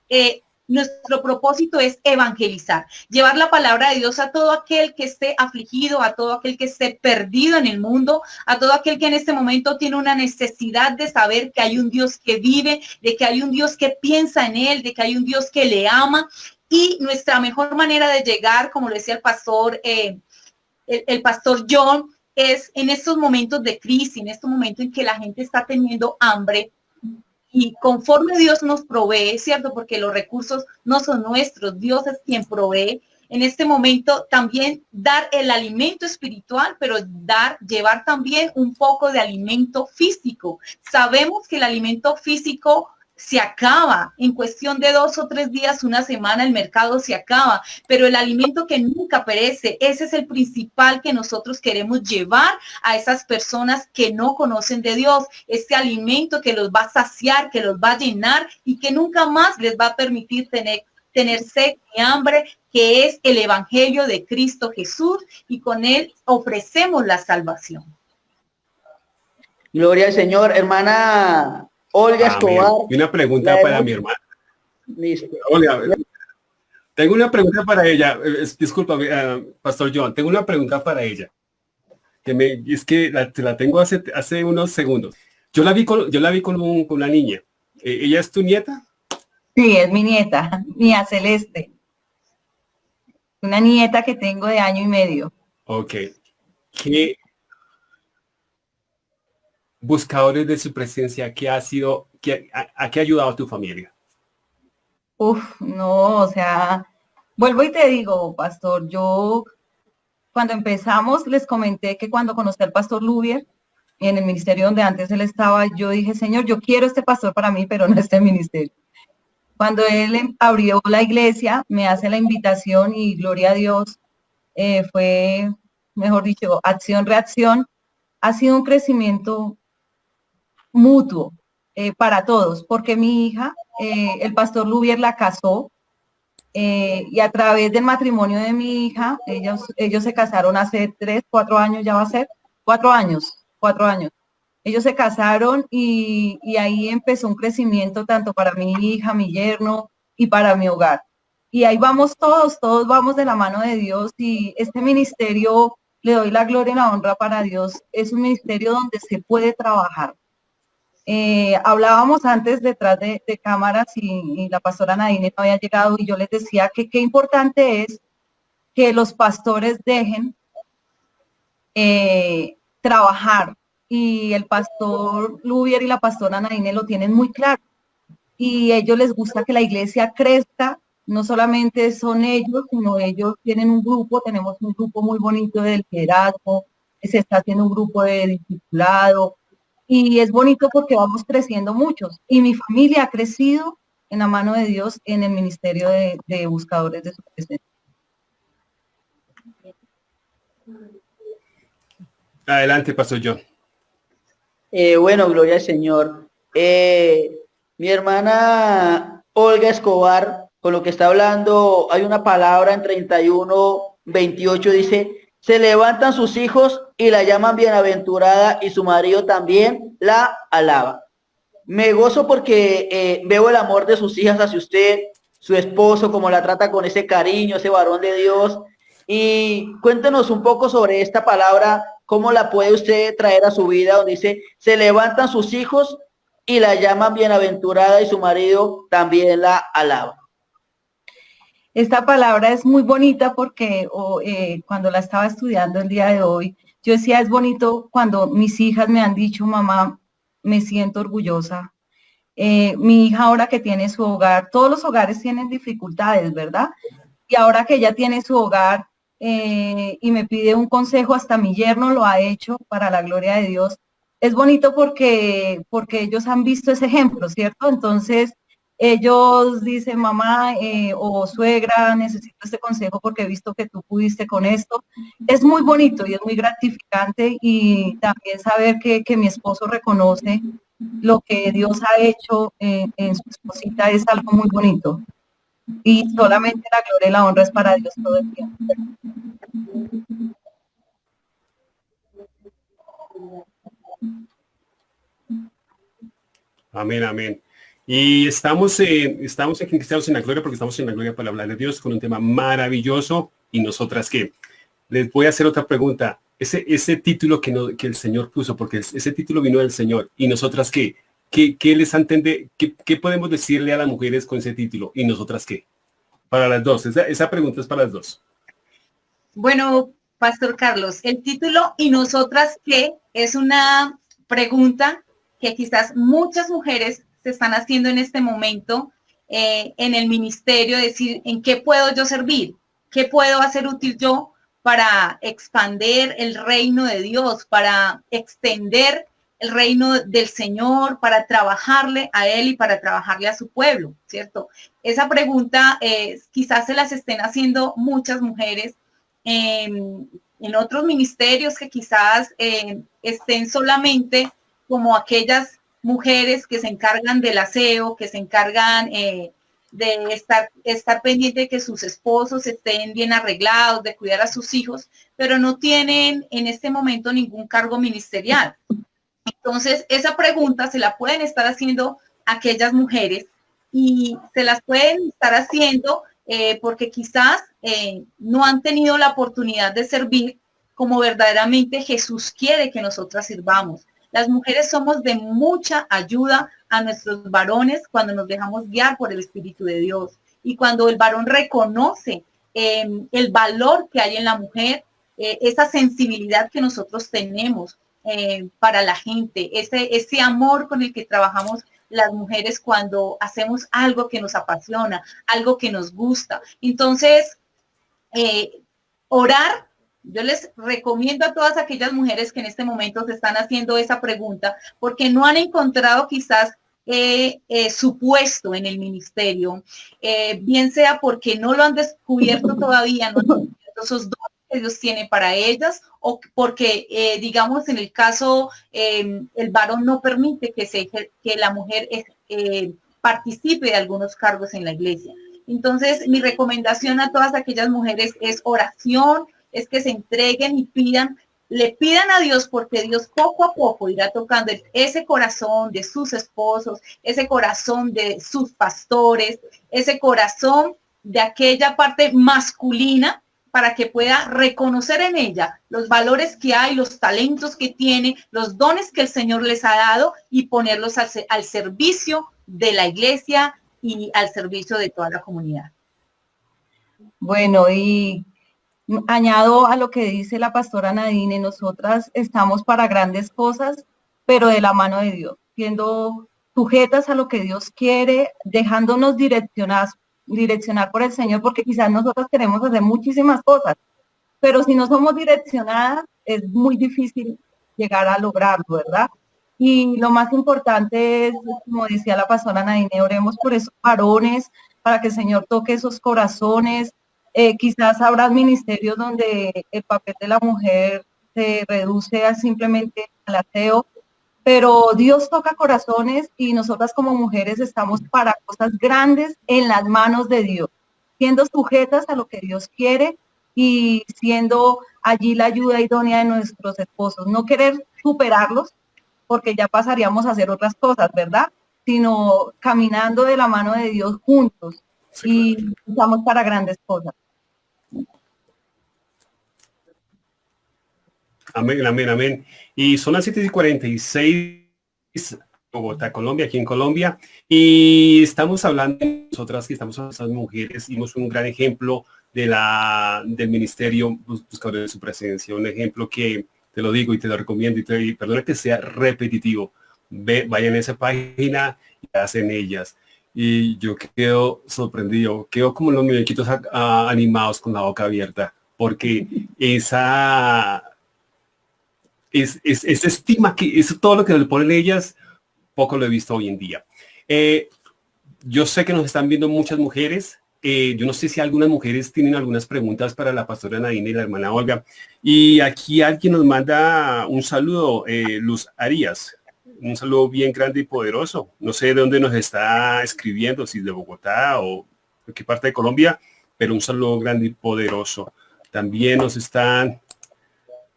eh, nuestro propósito es evangelizar, llevar la palabra de Dios a todo aquel que esté afligido, a todo aquel que esté perdido en el mundo, a todo aquel que en este momento tiene una necesidad de saber que hay un Dios que vive, de que hay un Dios que piensa en él, de que hay un Dios que le ama. Y nuestra mejor manera de llegar, como lo decía el pastor, eh, el, pastor John, es en estos momentos de crisis, en estos momentos en que la gente está teniendo hambre, y conforme Dios nos provee, ¿cierto? Porque los recursos no son nuestros, Dios es quien provee. En este momento también dar el alimento espiritual, pero dar, llevar también un poco de alimento físico. Sabemos que el alimento físico se acaba. En cuestión de dos o tres días, una semana, el mercado se acaba. Pero el alimento que nunca perece, ese es el principal que nosotros queremos llevar a esas personas que no conocen de Dios. Este alimento que los va a saciar, que los va a llenar y que nunca más les va a permitir tener tener sed y hambre, que es el Evangelio de Cristo Jesús, y con él ofrecemos la salvación. Gloria al Señor, hermana Olga Escobar. una pregunta para mi hermana. Olga, tengo una pregunta para ella. Disculpa, uh, Pastor John, tengo una pregunta para ella. Que me, es que la, la tengo hace, hace unos segundos. Yo la vi con, yo la vi con, un, con una niña. Eh, ¿Ella es tu nieta? Sí, es mi nieta, mía Celeste. Una nieta que tengo de año y medio. Ok. ¿Qué, buscadores de su presencia, ¿qué ha sido, qué, a, qué ha ayudado a tu familia? Uf, no, o sea, vuelvo y te digo, pastor, yo cuando empezamos les comenté que cuando conocí al pastor Lubier, en el ministerio donde antes él estaba, yo dije, Señor, yo quiero este pastor para mí, pero no este ministerio. Cuando él em, abrió la iglesia, me hace la invitación y gloria a Dios, eh, fue, mejor dicho, acción-reacción. Ha sido un crecimiento mutuo eh, para todos, porque mi hija, eh, el pastor Lubier la casó eh, y a través del matrimonio de mi hija, ellos, ellos se casaron hace tres, cuatro años, ya va a ser, cuatro años, cuatro años. Ellos se casaron y, y ahí empezó un crecimiento tanto para mi hija, mi yerno y para mi hogar. Y ahí vamos todos, todos vamos de la mano de Dios y este ministerio, le doy la gloria y la honra para Dios, es un ministerio donde se puede trabajar, eh, hablábamos antes detrás de, cámaras y, la pastora Nadine no había llegado y yo les decía que qué importante es que los pastores dejen eh, trabajar. Y el pastor Lubier y la pastora Nadine lo tienen muy claro. Y ellos les gusta que la iglesia crezca, no solamente son ellos, sino ellos tienen un grupo, tenemos un grupo muy bonito del liderazgo, se está haciendo un grupo de discipulado, y es bonito porque vamos creciendo muchos. Y mi familia ha crecido en la mano de Dios en el ministerio de, buscadores de su presencia. Adelante, Pastor John. Eh, bueno, gloria al Señor. Eh, mi hermana Olga Escobar, con lo que está hablando, hay una palabra en 31, 28, dice, se levantan sus hijos y la llaman bienaventurada y su marido también la alaba. Me gozo porque eh, veo el amor de sus hijas hacia usted, su esposo, como la trata con ese cariño, ese varón de Dios. Y cuéntenos un poco sobre esta palabra, cómo la puede usted traer a su vida, donde dice, se levantan sus hijos y la llaman bienaventurada y su marido también la alaba. Esta palabra es muy bonita porque eh, cuando la estaba estudiando el día de hoy, yo decía, es bonito cuando mis hijas me han dicho, mamá, me siento orgullosa. Eh, mi hija ahora que tiene su hogar, todos los hogares tienen dificultades, ¿verdad? Y ahora que ella tiene su hogar eh, y me pide un consejo, hasta mi yerno lo ha hecho para la gloria de Dios. Es bonito porque, porque ellos han visto ese ejemplo, ¿cierto? Entonces, ellos dicen, mamá eh, o suegra, necesito este consejo porque he visto que tú pudiste con esto. Es muy bonito y es muy gratificante y también saber que, mi esposo reconoce lo que Dios ha hecho en su esposita es algo muy bonito. Y solamente la gloria y la honra es para Dios todo el tiempo. Amén, amén. Y estamos en, estamos en estamos en la Gloria porque estamos en la Gloria para hablar de Dios con un tema maravilloso. ¿Y nosotras qué? Les voy a hacer otra pregunta. Ese, ese título que, no, que el Señor puso, porque ese título vino del Señor. ¿Y nosotras? ¿Qué, qué les entiende? Qué, ¿Qué, podemos decirle a las mujeres con ese título? ¿Y nosotras qué? Para las dos. Esa, esa pregunta es para las dos. Bueno, Pastor Carlos, el título ¿Y nosotras qué? es una pregunta que quizás muchas mujeres se están haciendo en este momento eh, en el ministerio, decir, ¿en qué puedo yo servir? ¿Qué puedo hacer útil yo para expander el reino de Dios, para extender el reino del Señor, para trabajarle a Él y para trabajarle a su pueblo, ¿cierto? Esa pregunta eh, quizás se las estén haciendo muchas mujeres en, otros ministerios que quizás eh, estén solamente como aquellas mujeres que se encargan del aseo, que se encargan eh, de estar, estar pendiente de que sus esposos estén bien arreglados, de cuidar a sus hijos, pero no tienen en este momento ningún cargo ministerial. Entonces, esa pregunta se la pueden estar haciendo aquellas mujeres y se las pueden estar haciendo eh, porque quizás eh, no han tenido la oportunidad de servir como verdaderamente Jesús quiere que nosotras sirvamos. Las mujeres somos de mucha ayuda a nuestros varones cuando nos dejamos guiar por el Espíritu de Dios y cuando el varón reconoce em, el valor que hay en la mujer, eh, esa sensibilidad que nosotros tenemos para la gente, ese, ese amor con el que trabajamos las mujeres cuando hacemos algo que nos apasiona, algo que nos gusta. Entonces, eh, orar, yo les recomiendo a todas aquellas mujeres que en este momento se están haciendo esa pregunta, porque no han encontrado quizás eh, eh, su puesto en el ministerio, bien sea porque no lo han descubierto todavía, no han esos dones que Dios tiene para ellas o porque, eh, digamos, en el caso, em, el varón no permite que, se, que la mujer eh, participe de algunos cargos en la iglesia. Entonces, mi recomendación a todas aquellas mujeres es oración, es que se entreguen y pidan, le pidan a Dios porque Dios poco a poco irá tocando ese corazón de sus esposos, ese corazón de sus pastores, ese corazón de aquella parte masculina para que pueda reconocer en ella los valores que hay, los talentos que tiene, los dones que el Señor les ha dado y ponerlos al, servicio de la iglesia y al servicio de toda la comunidad. Bueno, y añado a lo que dice la pastora Nadine, nosotras estamos para grandes cosas, pero de la mano de Dios, siendo sujetas a lo que Dios quiere, dejándonos direccionadas direccionar por el Señor, porque quizás nosotros queremos hacer muchísimas cosas, pero si no somos direccionadas, es muy difícil llegar a lograrlo, ¿verdad? Y lo más importante es, como decía la pastora Nadine, oremos por esos varones, para que el Señor toque esos corazones. Eh, quizás habrá ministerios donde el papel de la mujer se reduce a simplemente al aseo, pero Dios toca corazones y nosotras como mujeres estamos para cosas grandes en las manos de Dios, siendo sujetas a lo que Dios quiere y siendo allí la ayuda idónea de nuestros esposos. No querer superarlos porque ya pasaríamos a hacer otras cosas, ¿verdad? Sino caminando de la mano de Dios juntos y estamos para grandes cosas. Amén, amén, amén. Y son las 7 y 46 Bogotá, Colombia, aquí en Colombia. Y estamos hablando, nosotras que estamos hablando mujeres, dimos un gran ejemplo de la, del ministerio buscador de su presencia. Un ejemplo que te lo digo y te lo recomiendo y, te, perdona que sea repetitivo. Ve, vayan a esa página y hacen ellas. Y yo quedo sorprendido, quedo como los muñequitos animados con la boca abierta, porque esa es, es, estima que es todo lo que le ponen ellas, poco lo he visto hoy en día. Eh, yo sé que nos están viendo muchas mujeres. Eh, yo no sé si algunas mujeres tienen algunas preguntas para la pastora Nadine y la hermana Olga. Y aquí alguien nos manda un saludo, eh, Luz Arias. Un saludo bien grande y poderoso. No sé de dónde nos está escribiendo, si de Bogotá o qué parte de Colombia, pero un saludo grande y poderoso. También nos están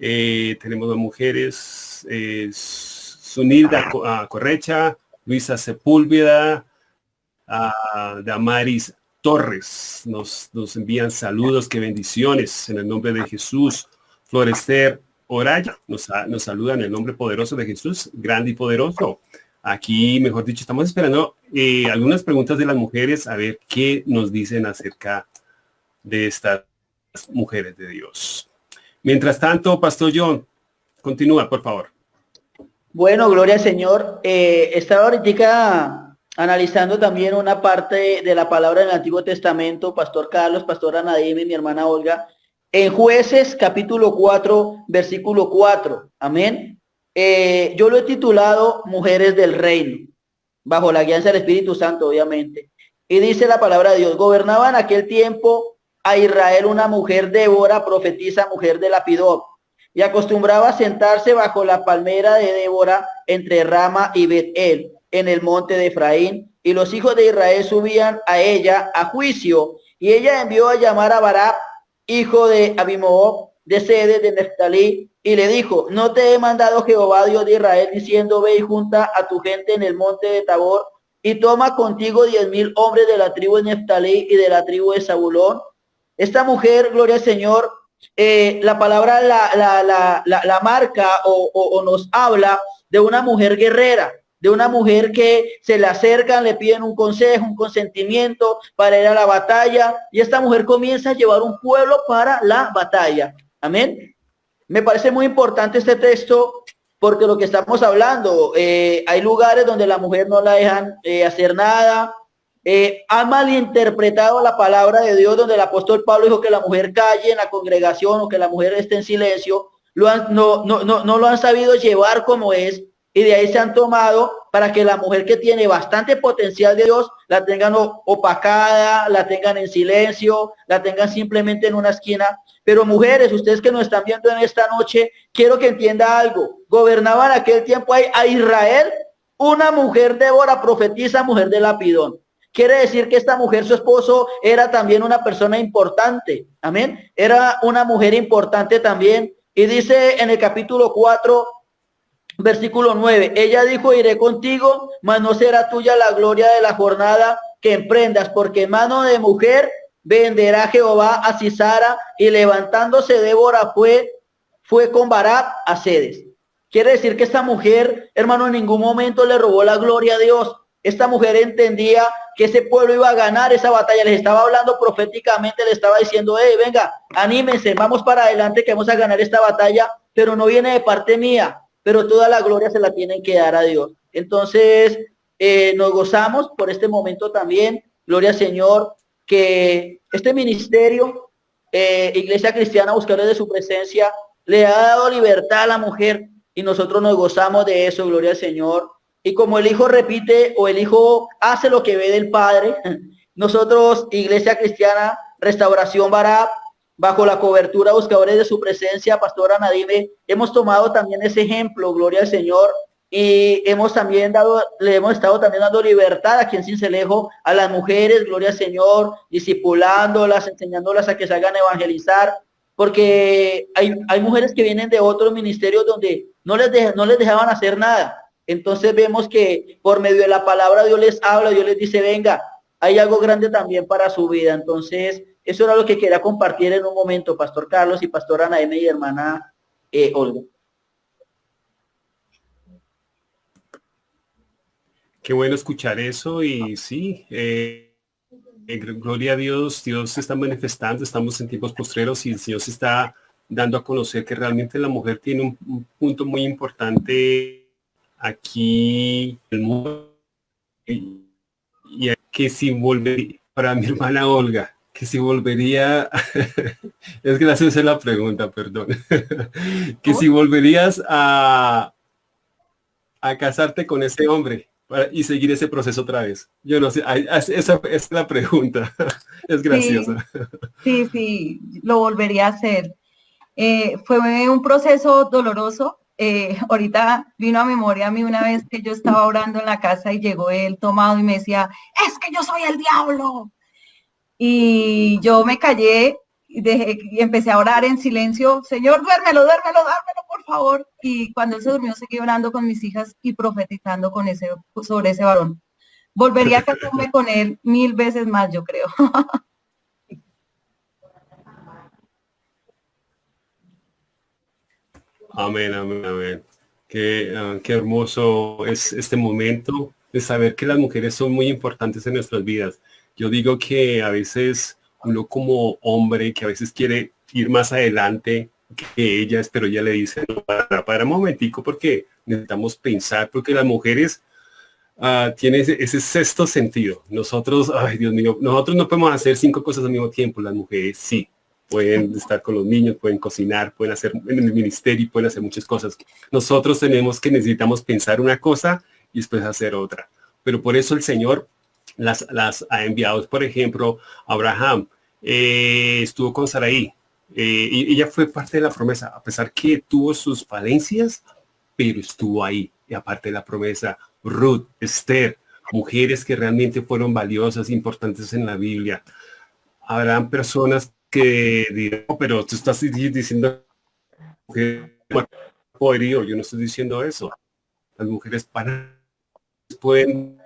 eh, tenemos dos mujeres, eh, Sunilda ah, Correcha, Luisa Sepúlveda, uh, Damaris Torres. Nos, nos envían saludos, que bendiciones en el nombre de Jesús. Florester Oraya nos, nos saluda en el nombre poderoso de Jesús, grande y poderoso. Aquí, mejor dicho, estamos esperando eh, algunas preguntas de las mujeres, a ver qué nos dicen acerca de estas mujeres de Dios. Mientras tanto, Pastor John, continúa, por favor. Bueno, gloria al Señor. Eh, estaba ahorita analizando también una parte de la palabra del Antiguo Testamento, Pastor Carlos, Pastor Anadime, mi hermana Olga, en jueces capítulo 4, versículo 4. Amén. Eh, yo lo he titulado Mujeres del Reino, bajo la guianza del Espíritu Santo, obviamente. Y dice la palabra de Dios, gobernaba en aquel tiempo a Israel una mujer Débora, profetisa, mujer de Lapidot, y acostumbraba a sentarse bajo la palmera de Débora entre Rama y Betel, en el monte de Efraín, y los hijos de Israel subían a ella a juicio, y ella envió a llamar a Barab, hijo de Abimob, de sede de Neftalí, y le dijo, no te he mandado Jehová Dios de Israel, diciendo, ve y junta a tu gente en el monte de Tabor, y toma contigo diez mil hombres de la tribu de Neftalí y de la tribu de Zabulón. Esta mujer, gloria al Señor, eh, la palabra la, la, marca o, o, nos habla de una mujer guerrera, de una mujer que se le acercan, le piden un consejo, un consentimiento para ir a la batalla, y esta mujer comienza a llevar un pueblo para la batalla. Amén. Me parece muy importante este texto porque lo que estamos hablando, eh, hay lugares donde la mujer no la dejan eh, hacer nada, eh, ha malinterpretado la palabra de Dios donde el apóstol Pablo dijo que la mujer calle en la congregación o que la mujer esté en silencio, lo han, no, no, no, no lo han sabido llevar como es y de ahí se han tomado para que la mujer que tiene bastante potencial de Dios la tengan opacada, la tengan en silencio, la tengan simplemente en una esquina. Pero mujeres, ustedes que nos están viendo en esta noche, quiero que entienda algo. Gobernaban aquel tiempo a Israel una mujer Débora, profetiza, mujer de Lapidón. Quiere decir que esta mujer, su esposo, era también una persona importante. Amén. Era una mujer importante también. Y dice en el capítulo 4, versículo 9, ella dijo, iré contigo, mas no será tuya la gloria de la jornada que emprendas, porque mano de mujer venderá Jehová a Cisara y levantándose Débora fue, fue con Barat a Sedes. Quiere decir que esta mujer, hermano, en ningún momento le robó la gloria a Dios. Esta mujer entendía que ese pueblo iba a ganar esa batalla. Les estaba hablando proféticamente, le estaba diciendo, venga, anímense, vamos para adelante que vamos a ganar esta batalla, pero no viene de parte mía, pero toda la gloria se la tienen que dar a Dios. Entonces, eh, nos gozamos por este momento también. Gloria al Señor, que este ministerio, eh, Iglesia Cristiana, buscarle de su presencia, le ha dado libertad a la mujer y nosotros nos gozamos de eso, gloria al Señor. Y como el Hijo repite o el Hijo hace lo que ve del Padre, nosotros, Iglesia Cristiana, Restauración Barab, bajo la cobertura buscadores de su presencia, Pastora Nadime, hemos tomado también ese ejemplo, gloria al Señor, y hemos también dado, le hemos estado también dando libertad aquí en Cincelejo a las mujeres, gloria al Señor, discipulándolas, enseñándolas a que salgan a evangelizar, porque hay, hay mujeres que vienen de otros ministerios donde no les, no les dejaban hacer nada. Entonces vemos que por medio de la palabra Dios les habla, Dios les dice, venga, hay algo grande también para su vida. Entonces, eso era lo que quería compartir en un momento, Pastor Carlos y Pastora Ana M y hermana eh, Olga. Qué bueno escuchar eso y sí, eh, gloria a Dios, Dios se está manifestando, estamos en tiempos postreros y Dios está dando a conocer que realmente la mujer tiene un, punto muy importante aquí en el mundo y, que si volvería para mi hermana Olga, que si volvería, es que la la pregunta, perdón, que si volverías a, a casarte con ese hombre y seguir ese proceso otra vez? Yo no sé, esa, es la pregunta, es graciosa. Sí, sí, lo volvería a hacer. Eh, fue un proceso doloroso. Eh, ahorita vino a memoria a mí una vez que yo estaba orando en la casa y llegó él tomado y me decía, es que yo soy el diablo. Y yo me callé y, empecé a orar en silencio, Señor, duérmelo, duérmelo, duérmelo, por favor. Y cuando él se durmió, seguí orando con mis hijas y profetizando con ese, sobre ese varón. Volvería a casarme con él mil veces más, yo creo. Amén, amén, amén. Qué, ah, qué, hermoso es este momento de saber que las mujeres son muy importantes en nuestras vidas. Yo digo que a veces uno como hombre que a veces quiere ir más adelante, que ellas, pero ella le dice, para, para un momentico porque necesitamos pensar, porque las mujeres uh, tienen ese, sexto sentido. Nosotros, ay Dios mío, nosotros no podemos hacer cinco cosas al mismo tiempo, las mujeres sí. Pueden estar con los niños, pueden cocinar, pueden hacer en el ministerio, pueden hacer muchas cosas. Nosotros tenemos que necesitamos pensar una cosa y después hacer otra. Pero por eso el Señor las, las ha enviado. Por ejemplo, Abraham eh, estuvo con Saraí, eh, y ella fue parte de la promesa, a pesar que tuvo sus falencias, pero estuvo ahí. Y aparte de la promesa, Ruth, Esther, mujeres que realmente fueron valiosas, importantes en la Biblia. Habrán personas que dirán, pero tú estás diciendo que poderío, yo no estoy diciendo eso. Las mujeres para pueden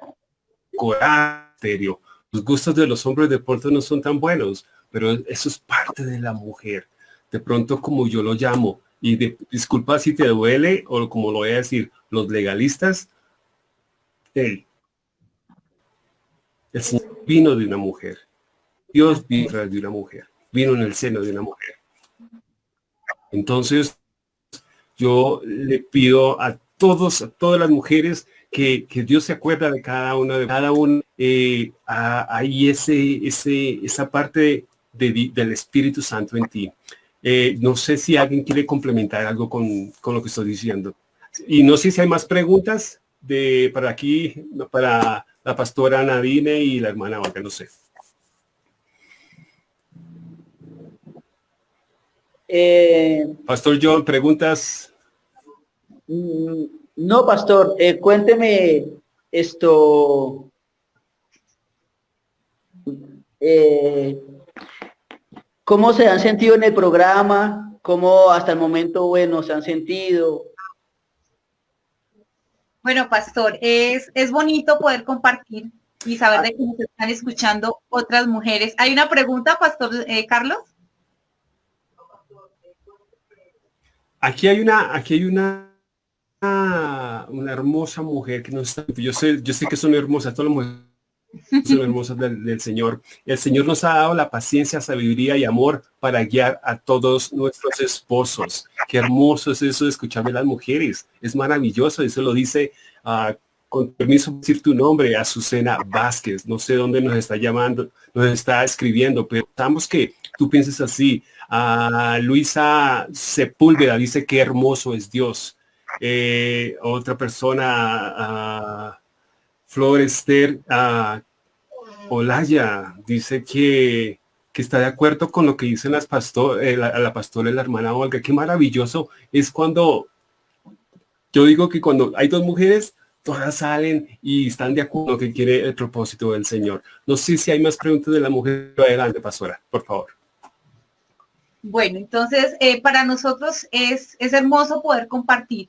corar serio. Los gustos de los hombres de puerto no son tan buenos pero eso es parte de la mujer. De pronto, como yo lo llamo, y disculpa si te duele o como lo voy a decir, los legalistas, el Señor vino de una mujer. Dios vino de una mujer. Vino en el seno de una mujer. Entonces, yo le pido a todos, a todas las mujeres que, Dios se acuerda de cada una, de cada una, eh, ahí ese, ese, esa parte del Espíritu Santo en ti. Eh, no sé si alguien quiere complementar algo con, lo que estoy diciendo. Y no sé si hay más preguntas de para aquí, para la pastora Nadine y la hermana Olga, no sé. Eh, pastor John, ¿preguntas? No, pastor, eh, cuénteme esto. Eh, ¿Cómo se han sentido en el programa? ¿Cómo hasta el momento, bueno, se han sentido? Bueno, Pastor, es, es bonito poder compartir y saber de que nos están escuchando otras mujeres. ¿Hay una pregunta, Pastor eh, Carlos? Aquí hay una, aquí hay una, una hermosa mujer que nos yo sé, yo sé que son hermosas, todas las mujeres son hermosas del, Señor. El Señor nos ha dado la paciencia, sabiduría y amor para guiar a todos nuestros esposos. Qué hermoso es eso de escucharme las mujeres. Es maravilloso. Eso lo dice, uh, con permiso decir tu nombre, Azucena Vázquez. No sé dónde nos está llamando, nos está escribiendo, pero estamos que tú pienses así. a Luisa Sepúlveda dice qué hermoso es Dios. Eh, otra persona, Flor Esther uh, Olaya dice que, que, está de acuerdo con lo que dicen las pastor, eh, la, pastora y la hermana Olga. Qué maravilloso es cuando, yo digo que cuando hay dos mujeres, todas salen y están de acuerdo que quiere el propósito del Señor. No sé si hay más preguntas de la mujer. Adelante, pastora, por favor. Bueno, entonces eh, para nosotros es, es hermoso poder compartir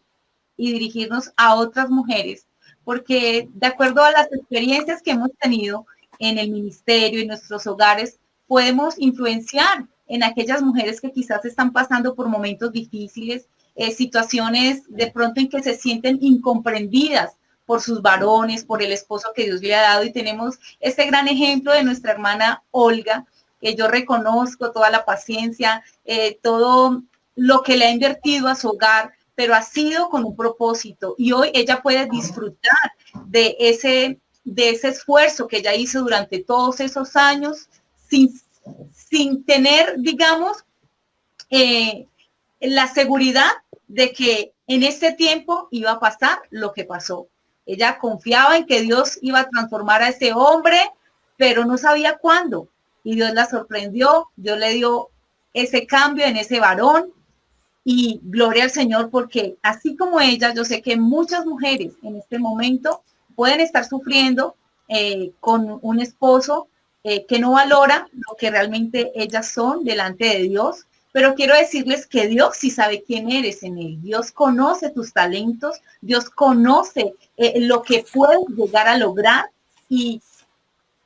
y dirigirnos a otras mujeres porque de acuerdo a las experiencias que hemos tenido en el ministerio, y nuestros hogares, podemos influenciar en aquellas mujeres que quizás están pasando por momentos difíciles, eh, situaciones de pronto en que se sienten incomprendidas por sus varones, por el esposo que Dios le ha dado. Y tenemos este gran ejemplo de nuestra hermana Olga, que yo reconozco toda la paciencia, eh, todo lo que le ha invertido a su hogar, pero ha sido con un propósito y hoy ella puede disfrutar de ese, de ese esfuerzo que ella hizo durante todos esos años sin, sin tener, digamos, eh, la seguridad de que en ese tiempo iba a pasar lo que pasó. Ella confiaba en que Dios iba a transformar a ese hombre, pero no sabía cuándo. Y Dios la sorprendió, Dios le dio ese cambio en ese varón y gloria al Señor porque así como ella, yo sé que muchas mujeres en este momento pueden estar sufriendo eh, con un esposo eh, que no valora lo que realmente ellas son delante de Dios. Pero quiero decirles que Dios sí sabe quién eres en él. Dios conoce tus talentos, Dios conoce eh, lo que puedes llegar a lograr y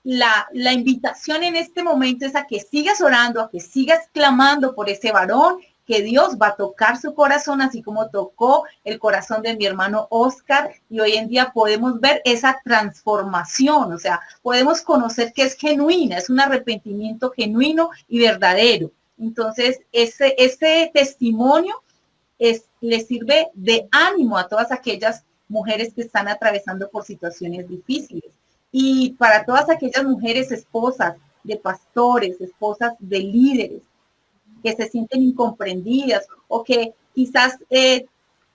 la, la, invitación en este momento es a que sigas orando, a que sigas clamando por ese varón que Dios va a tocar su corazón, así como tocó el corazón de mi hermano Oscar, y hoy en día podemos ver esa transformación, o sea, podemos conocer que es genuina, es un arrepentimiento genuino y verdadero. Entonces, ese, ese testimonio es, le sirve de ánimo a todas aquellas mujeres que están atravesando por situaciones difíciles. Y para todas aquellas mujeres esposas de pastores, esposas de líderes, que se sienten incomprendidas o que quizás eh,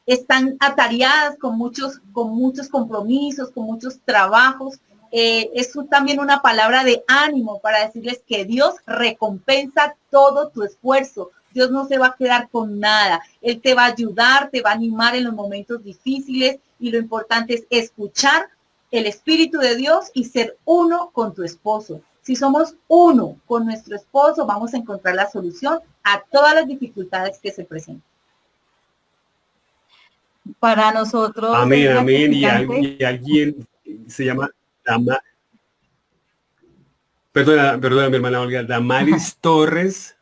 están atareadas con muchos, con muchos compromisos, con muchos trabajos. Eh, es también una palabra de ánimo para decirles que Dios recompensa todo tu esfuerzo. Dios no se va a quedar con nada. Él te va a ayudar, te va a animar en los momentos difíciles y lo importante es escuchar el Espíritu de Dios y ser uno con tu esposo. Si somos uno con nuestro esposo, vamos a encontrar la solución a todas las dificultades que se presentan para nosotros. Amén, amén. Y, alguien se llama Dama. Perdona, perdona, mi hermana Olga. Damaris Torres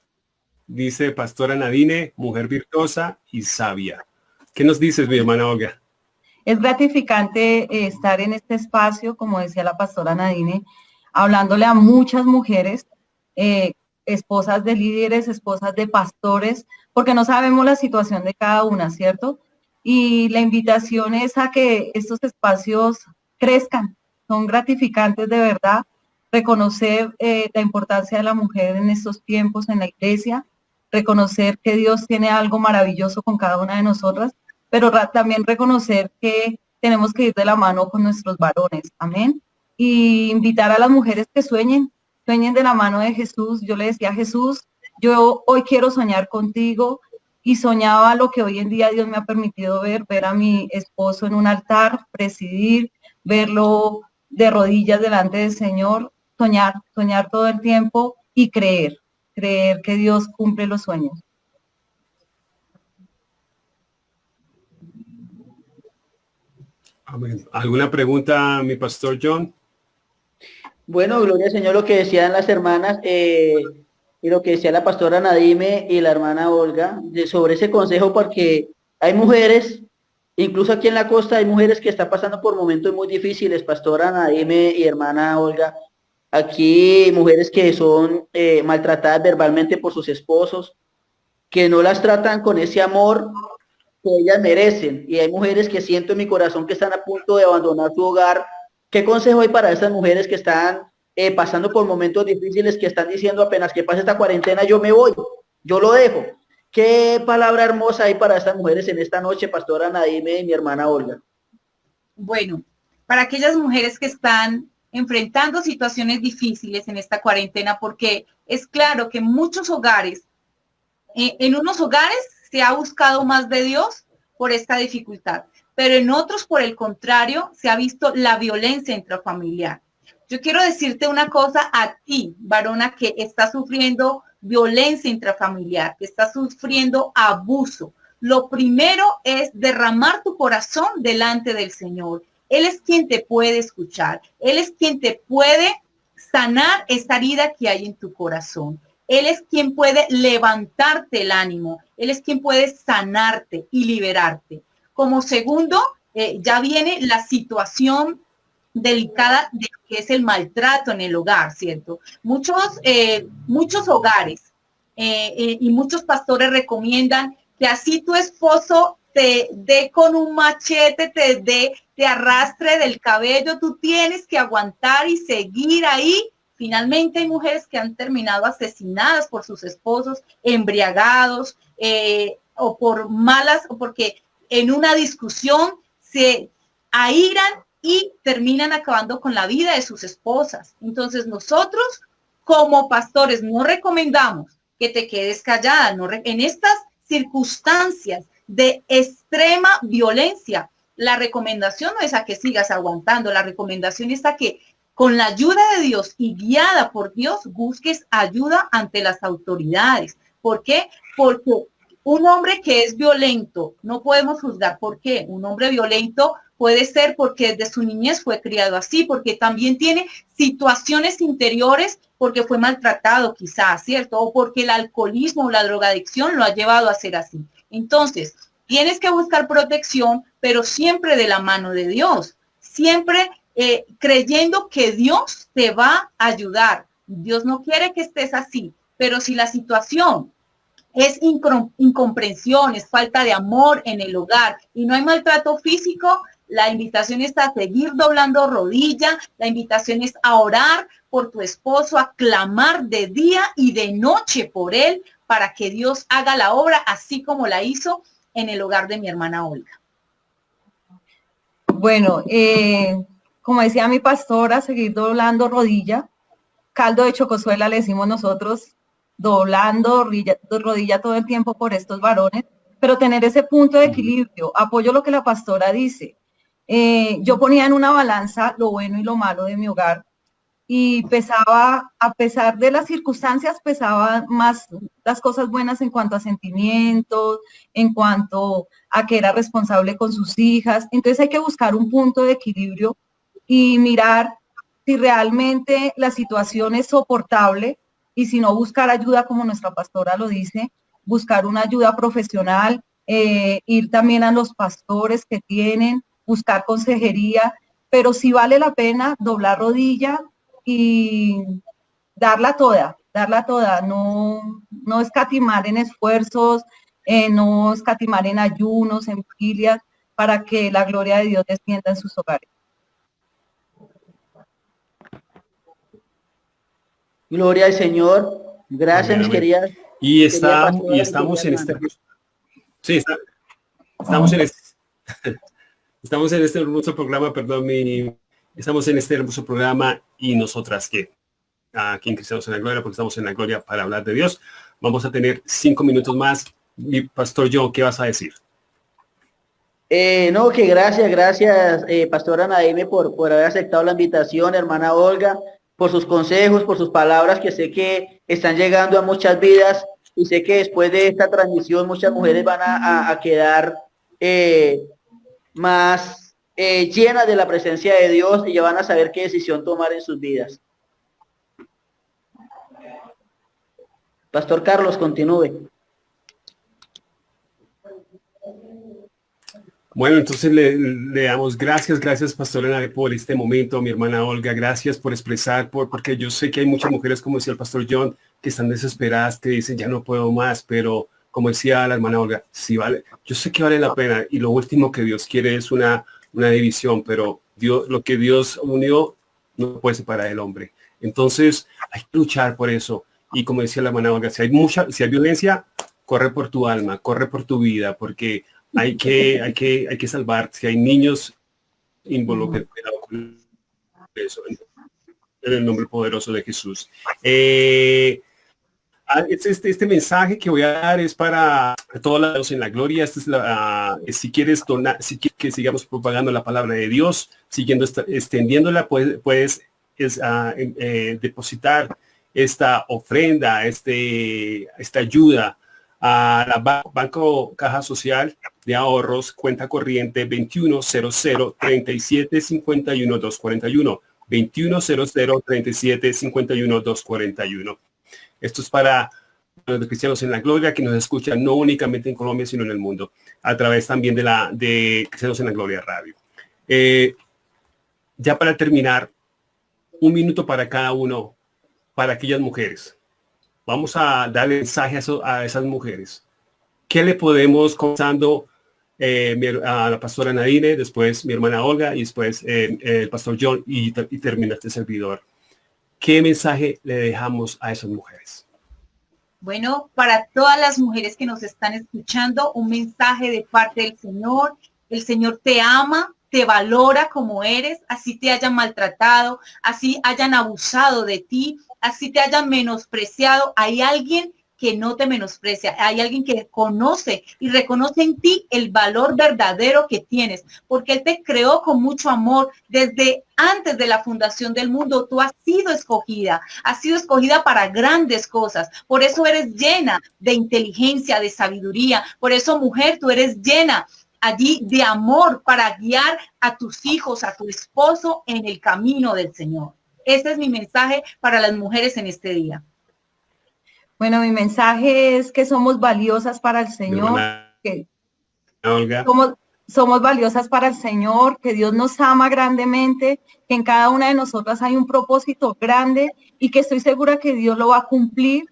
dice Pastora Nadine, mujer virtuosa y sabia. ¿Qué nos dices, mi hermana Olga? Es gratificante eh, estar en este espacio, como decía la pastora Nadine, hablándole a muchas mujeres, eh, esposas de líderes, esposas de pastores, porque no sabemos la situación de cada una, ¿cierto? y la invitación es a que estos espacios crezcan, son gratificantes de verdad, reconocer eh, la importancia de la mujer en estos tiempos en la iglesia, reconocer que Dios tiene algo maravilloso con cada una de nosotras, pero también reconocer que tenemos que ir de la mano con nuestros varones, amén. Y invitar a las mujeres que sueñen, sueñen de la mano de Jesús. Yo le decía a Jesús, yo hoy quiero soñar contigo, y soñaba lo que hoy en día Dios me ha permitido ver, ver a mi esposo en un altar, presidir, verlo de rodillas delante del Señor, soñar, soñar todo el tiempo y creer, creer que Dios cumple los sueños. ¿Alguna pregunta, mi pastor John? Bueno, gloria al Señor, lo que decían las hermanas, eh, y lo que decía la pastora Nadime y la hermana Olga sobre ese consejo, porque hay mujeres, incluso aquí en la costa hay mujeres que están pasando por momentos muy difíciles, pastora Nadime y hermana Olga. Aquí mujeres que son eh, maltratadas verbalmente por sus esposos, que no las tratan con ese amor que ellas merecen. Y hay mujeres que siento en mi corazón que están a punto de abandonar su hogar. ¿Qué consejo hay para esas mujeres que están eh, pasando por momentos difíciles que están diciendo apenas que pase esta cuarentena yo me voy, yo lo dejo. Qué palabra hermosa hay para estas mujeres en esta noche, pastora Nadime y mi hermana Olga. Bueno, para aquellas mujeres que están enfrentando situaciones difíciles en esta cuarentena, porque es claro que muchos hogares, eh, en unos hogares se ha buscado más de Dios por esta dificultad, pero en otros, por el contrario, se ha visto la violencia intrafamiliar. Yo quiero decirte una cosa a ti, varona, que está sufriendo violencia intrafamiliar, que está sufriendo abuso. Lo primero es derramar tu corazón delante del Señor. Él es quien te puede escuchar. Él es quien te puede sanar esa herida que hay en tu corazón. Él es quien puede levantarte el ánimo. Él es quien puede sanarte y liberarte. Como segundo, eh, ya viene la situación delicada de lo que es el maltrato en el hogar, ¿cierto? Muchos, eh, muchos hogares eh, y muchos pastores recomiendan que así tu esposo te dé con un machete, te dé, te arrastre del cabello, tú tienes que aguantar y seguir ahí. Finalmente hay mujeres que han terminado asesinadas por sus esposos, embriagados o por malas, o porque en una discusión se airan y terminan acabando con la vida de sus esposas. Entonces nosotros como pastores no recomendamos que te quedes callada. No en estas circunstancias de extrema violencia, la recomendación no es a que sigas aguantando, la recomendación es a que con la ayuda de Dios y guiada por Dios busques ayuda ante las autoridades. ¿Por qué? Porque un hombre que es violento, no podemos juzgar por qué. Un hombre violento Puede ser porque desde su niñez fue criado así, porque también tiene situaciones interiores porque fue maltratado quizás, ¿cierto? O porque el alcoholismo o la drogadicción lo ha llevado a ser así. Entonces, tienes que buscar protección, pero siempre de la mano de Dios, siempre eh, creyendo que Dios te va a ayudar. Dios no quiere que estés así, pero si la situación es incomprensión, es falta de amor en el hogar y no hay maltrato físico, la invitación es a seguir doblando rodilla, la invitación es a orar por tu esposo, a clamar de día y de noche por él para que Dios haga la obra así como la hizo en el hogar de mi hermana Olga. Bueno, eh, como decía mi pastora, seguir doblando rodilla. Caldo de chocosuela le decimos nosotros, doblando rodilla, rodilla todo el tiempo por estos varones, pero tener ese punto de equilibrio. Apoyo lo que la pastora dice. Eh, yo ponía en una balanza lo bueno y lo malo de mi hogar y pesaba, a pesar de las circunstancias, pesaba más las cosas buenas en cuanto a sentimientos, en cuanto a que era responsable con sus hijas. Entonces hay que buscar un punto de equilibrio y mirar si realmente la situación es soportable y si no buscar ayuda, como nuestra pastora lo dice, buscar una ayuda profesional, eh, ir también a los pastores que tienen, buscar consejería, pero si vale la pena doblar rodilla y darla toda, darla toda, no, no escatimar en esfuerzos, eh, no escatimar en ayunos, en vigilias, para que la gloria de Dios descienda en sus hogares. Gloria al Señor. Gracias, mis queridas. Y, está, y estamos en este... Sí, estamos en este... Estamos en este hermoso programa, perdón, mi, estamos en este hermoso programa y nosotras que aquí en Cristianos en la Gloria, porque estamos en la Gloria para hablar de Dios. Vamos a tener cinco minutos más. Mi pastor John, ¿qué vas a decir? Eh, no, que gracias, gracias, eh, Pastora Naime, por, por haber aceptado la invitación, hermana Olga, por sus consejos, por sus palabras que sé que están llegando a muchas vidas y sé que después de esta transmisión muchas mujeres van a, quedar eh, más eh, llenas de la presencia de Dios y ya van a saber qué decisión tomar en sus vidas. Pastor Carlos, continúe. Bueno, entonces le, damos gracias, gracias Pastor por este momento, mi hermana Olga, gracias por expresar, por, porque yo sé que hay muchas mujeres, como decía el Pastor John, que están desesperadas, que dicen ya no puedo más, pero como decía la hermana Olga, sí vale, yo sé que vale la pena y lo último que Dios quiere es una, una división, pero Dios, lo que Dios unió no puede separar el hombre. Entonces hay que luchar por eso. Y como decía la hermana Olga, si hay mucha, si hay violencia, corre por tu alma, corre por tu vida, porque hay que, hay que, hay que salvar. Si hay niños involucrados con eso, en el nombre poderoso de Jesús. Eh, ah, este, este, este, mensaje que voy a dar es para todos lados en la gloria. Esta es la, ah, si quieres donar, si quieres que sigamos propagando la palabra de Dios, siguiendo extendiéndola, puedes, puedes es, ah, eh, depositar esta ofrenda, este, esta ayuda a la Banco Caja Social de Ahorros, cuenta corriente 2100 37 51 241. 2100 37 51 241. Esto es para los cristianos en la gloria que nos escuchan no únicamente en Colombia, sino en el mundo, a través también de la de Cristianos en la Gloria Radio. Eh, ya para terminar, un minuto para cada uno, para aquellas mujeres Vamos a darle mensaje a, esas mujeres. ¿Qué le podemos contando eh, a la pastora Nadine, después mi hermana Olga y después eh, el pastor John y, y termina este servidor? ¿Qué mensaje le dejamos a esas mujeres? Bueno, para todas las mujeres que nos están escuchando, un mensaje de parte del Señor. El Señor te ama, te valora como eres, así te hayan maltratado, así hayan abusado de ti, así te hayan menospreciado, hay alguien que no te menosprecia, hay alguien que conoce y reconoce en ti el valor verdadero que tienes, porque Él te creó con mucho amor desde antes de la fundación del mundo. Tú has sido escogida, has sido escogida para grandes cosas. Por eso eres llena de inteligencia, de sabiduría. Por eso, mujer, tú eres llena allí de amor para guiar a tus hijos, a tu esposo en el camino del Señor. Ese es mi mensaje para las mujeres en este día. Bueno, mi mensaje es que somos valiosas para el Señor. Que somos, somos valiosas para el Señor, que Dios nos ama grandemente, que en cada una de nosotras hay un propósito grande y que estoy segura que Dios lo va a cumplir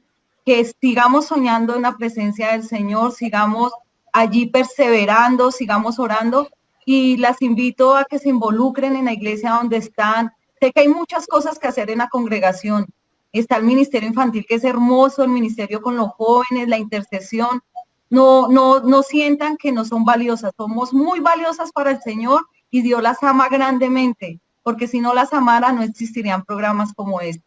que sigamos soñando en la presencia del Señor, sigamos allí perseverando, sigamos orando y las invito a que se involucren en la iglesia donde están. Sé que hay muchas cosas que hacer en la congregación. Está el ministerio infantil que es hermoso, el ministerio con los jóvenes, la intercesión. No, no, no sientan que no son valiosas. Somos muy valiosas para el Señor y Dios las ama grandemente, porque si no las amara no existirían programas como este.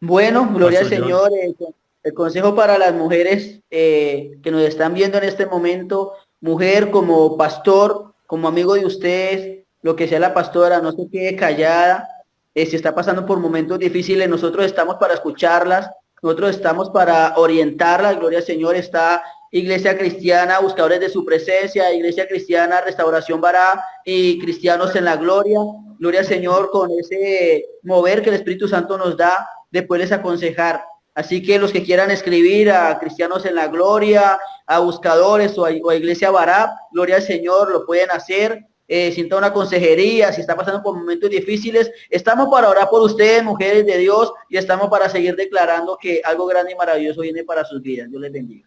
Bueno, gloria al Señor. Eh, el consejo para las mujeres eh, que nos están viendo en este momento, mujer como pastor, como amigo de ustedes, lo que sea la pastora, no se quede callada. Eh, está pasando por momentos difíciles, nosotros estamos para escucharlas, nosotros estamos para orientarlas. Gloria al Señor, está Iglesia Cristiana, Buscadores de su Presencia, Iglesia Cristiana, Restauración Bará y Cristianos en la Gloria. Gloria al Señor con ese mover que el Espíritu Santo nos da después les aconsejar. Así que los que quieran escribir a Cristianos en la Gloria, a Buscadores o a, Iglesia Bará, Gloria al Señor, lo pueden hacer. Eh, sienta una consejería, si está pasando por momentos difíciles, estamos para orar por ustedes, mujeres de Dios, y estamos para seguir declarando que algo grande y maravilloso viene para sus vidas. Dios les bendiga.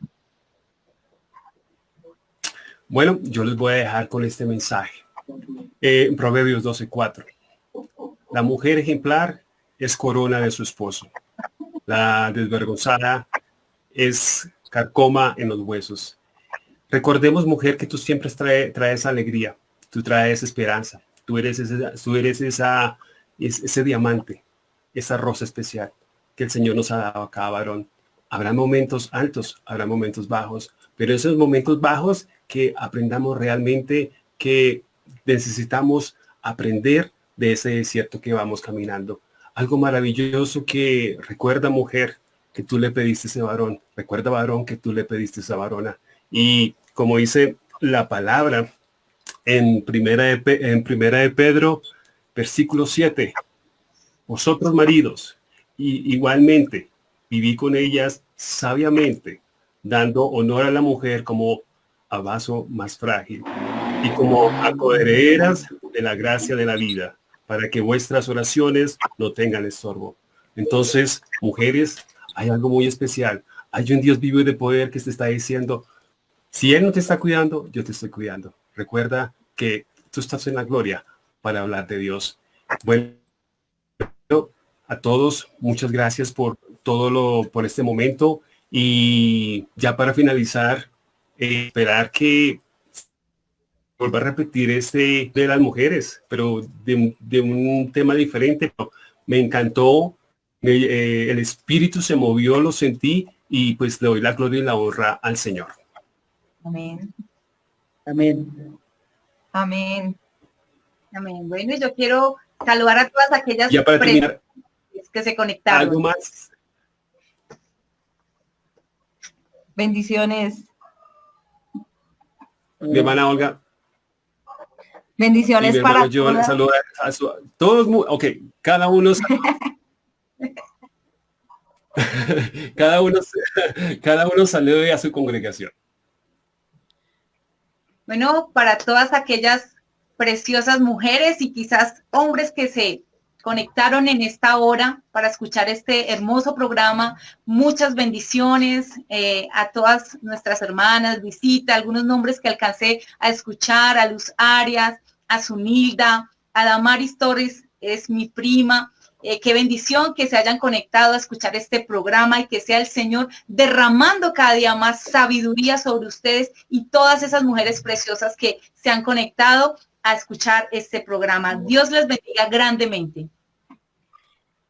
Bueno, yo les voy a dejar con este mensaje. Eh, Proverbios 12.4. La mujer ejemplar es corona de su esposo. La desvergonzada es carcoma en los huesos. Recordemos, mujer, que tú siempre traes alegría, tú traes esperanza, tú eres, ese, tú eres esa, ese diamante, esa rosa especial que el Señor nos ha dado a cada varón. Habrá momentos altos, habrá momentos bajos, pero esos momentos bajos que aprendamos realmente que necesitamos aprender de ese desierto que vamos caminando algo maravilloso que recuerda mujer que tú le pediste ese varón, recuerda varón que tú le pediste esa varona. Y como dice la palabra en primera de, en primera de Pedro, versículo 7, vosotros maridos, y igualmente viví con ellas sabiamente, dando honor a la mujer como a vaso más frágil y como a coherederas de la gracia de la vida para que vuestras oraciones no tengan estorbo. Entonces, mujeres, hay algo muy especial. Hay un Dios vivo y de poder que te está diciendo, si Él no te está cuidando, yo te estoy cuidando. Recuerda que tú estás en la gloria para hablar de Dios. Bueno, a todos, muchas gracias por todo lo, por este momento. Y ya para finalizar, eh, esperar que vuelvo a repetir este de las mujeres, pero de, un tema diferente. Me encantó, eh, el espíritu se movió, lo sentí y pues le doy la gloria y la honra al Señor. Amén. Amén. Amén. Amén. Bueno, yo quiero saludar a todas aquellas ya para que se conectaron. ¿Algo más? Bendiciones. Mi hermana Olga. Bendiciones para yo a, todos, ok, cada uno cada uno cada uno salude a su congregación. Bueno, para todas aquellas preciosas mujeres y quizás hombres que se conectaron en esta hora para escuchar este hermoso programa. Muchas bendiciones eh, a todas nuestras hermanas, visita, algunos nombres que alcancé a escuchar, a Luz Arias, a Zunilda, a Damaris Torres, es mi prima. Eh, qué bendición que se hayan conectado a escuchar este programa y que sea el Señor derramando cada día más sabiduría sobre ustedes y todas esas mujeres preciosas que se han conectado a escuchar este programa. Dios les bendiga grandemente.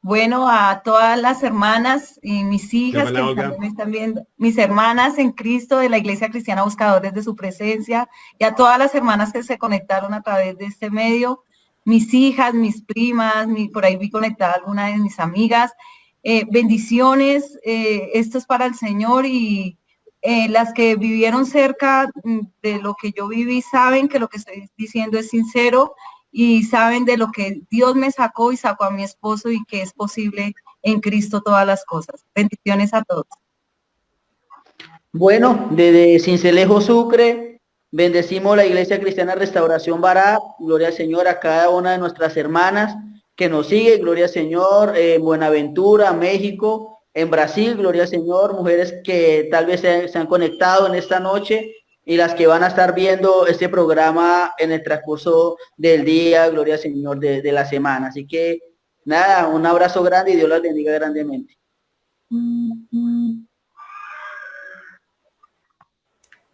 Bueno, a todas las hermanas y mis hijas que me están viendo, mis hermanas en Cristo de la Iglesia Cristiana Buscadores de su Presencia y a todas las hermanas que se conectaron a través de este medio, mis hijas, mis primas, por ahí vi conectada alguna de mis amigas. Eh, bendiciones, eh, esto es para el Señor y eh, las que vivieron cerca mm, de lo que yo viví saben que lo que estoy diciendo es sincero y saben de lo que Dios me sacó y sacó a mi esposo y que es posible en Cristo todas las cosas. Bendiciones a todos. Bueno, desde Cincelejo Sucre, bendecimos la Iglesia Cristiana Restauración Bará, gloria al Señor a cada una de nuestras hermanas que nos sigue, gloria al Señor, en Buenaventura, México, en Brasil, gloria al Señor, mujeres que tal vez se, han conectado en esta noche y las que van a estar viendo este programa en el transcurso del día, gloria al Señor, de, de la semana. Así que nada, un abrazo grande y Dios las bendiga grandemente.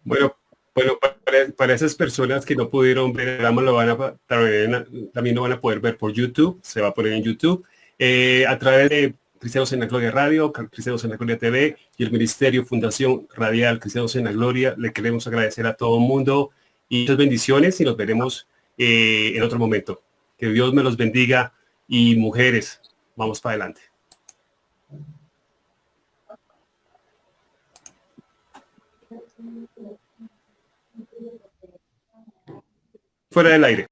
Bueno, bueno, para, esas personas que no pudieron ver el lo van a, también lo van a poder ver por YouTube, se va a poner en YouTube, eh, a través de Cristianos en la Gloria Radio, Cristianos en la Gloria TV y el Ministerio Fundación Radial Cristianos en la Gloria. Le queremos agradecer a todo el mundo y muchas bendiciones y nos veremos eh, en otro momento. Que Dios me los bendiga y mujeres, vamos para adelante. Fuera del aire.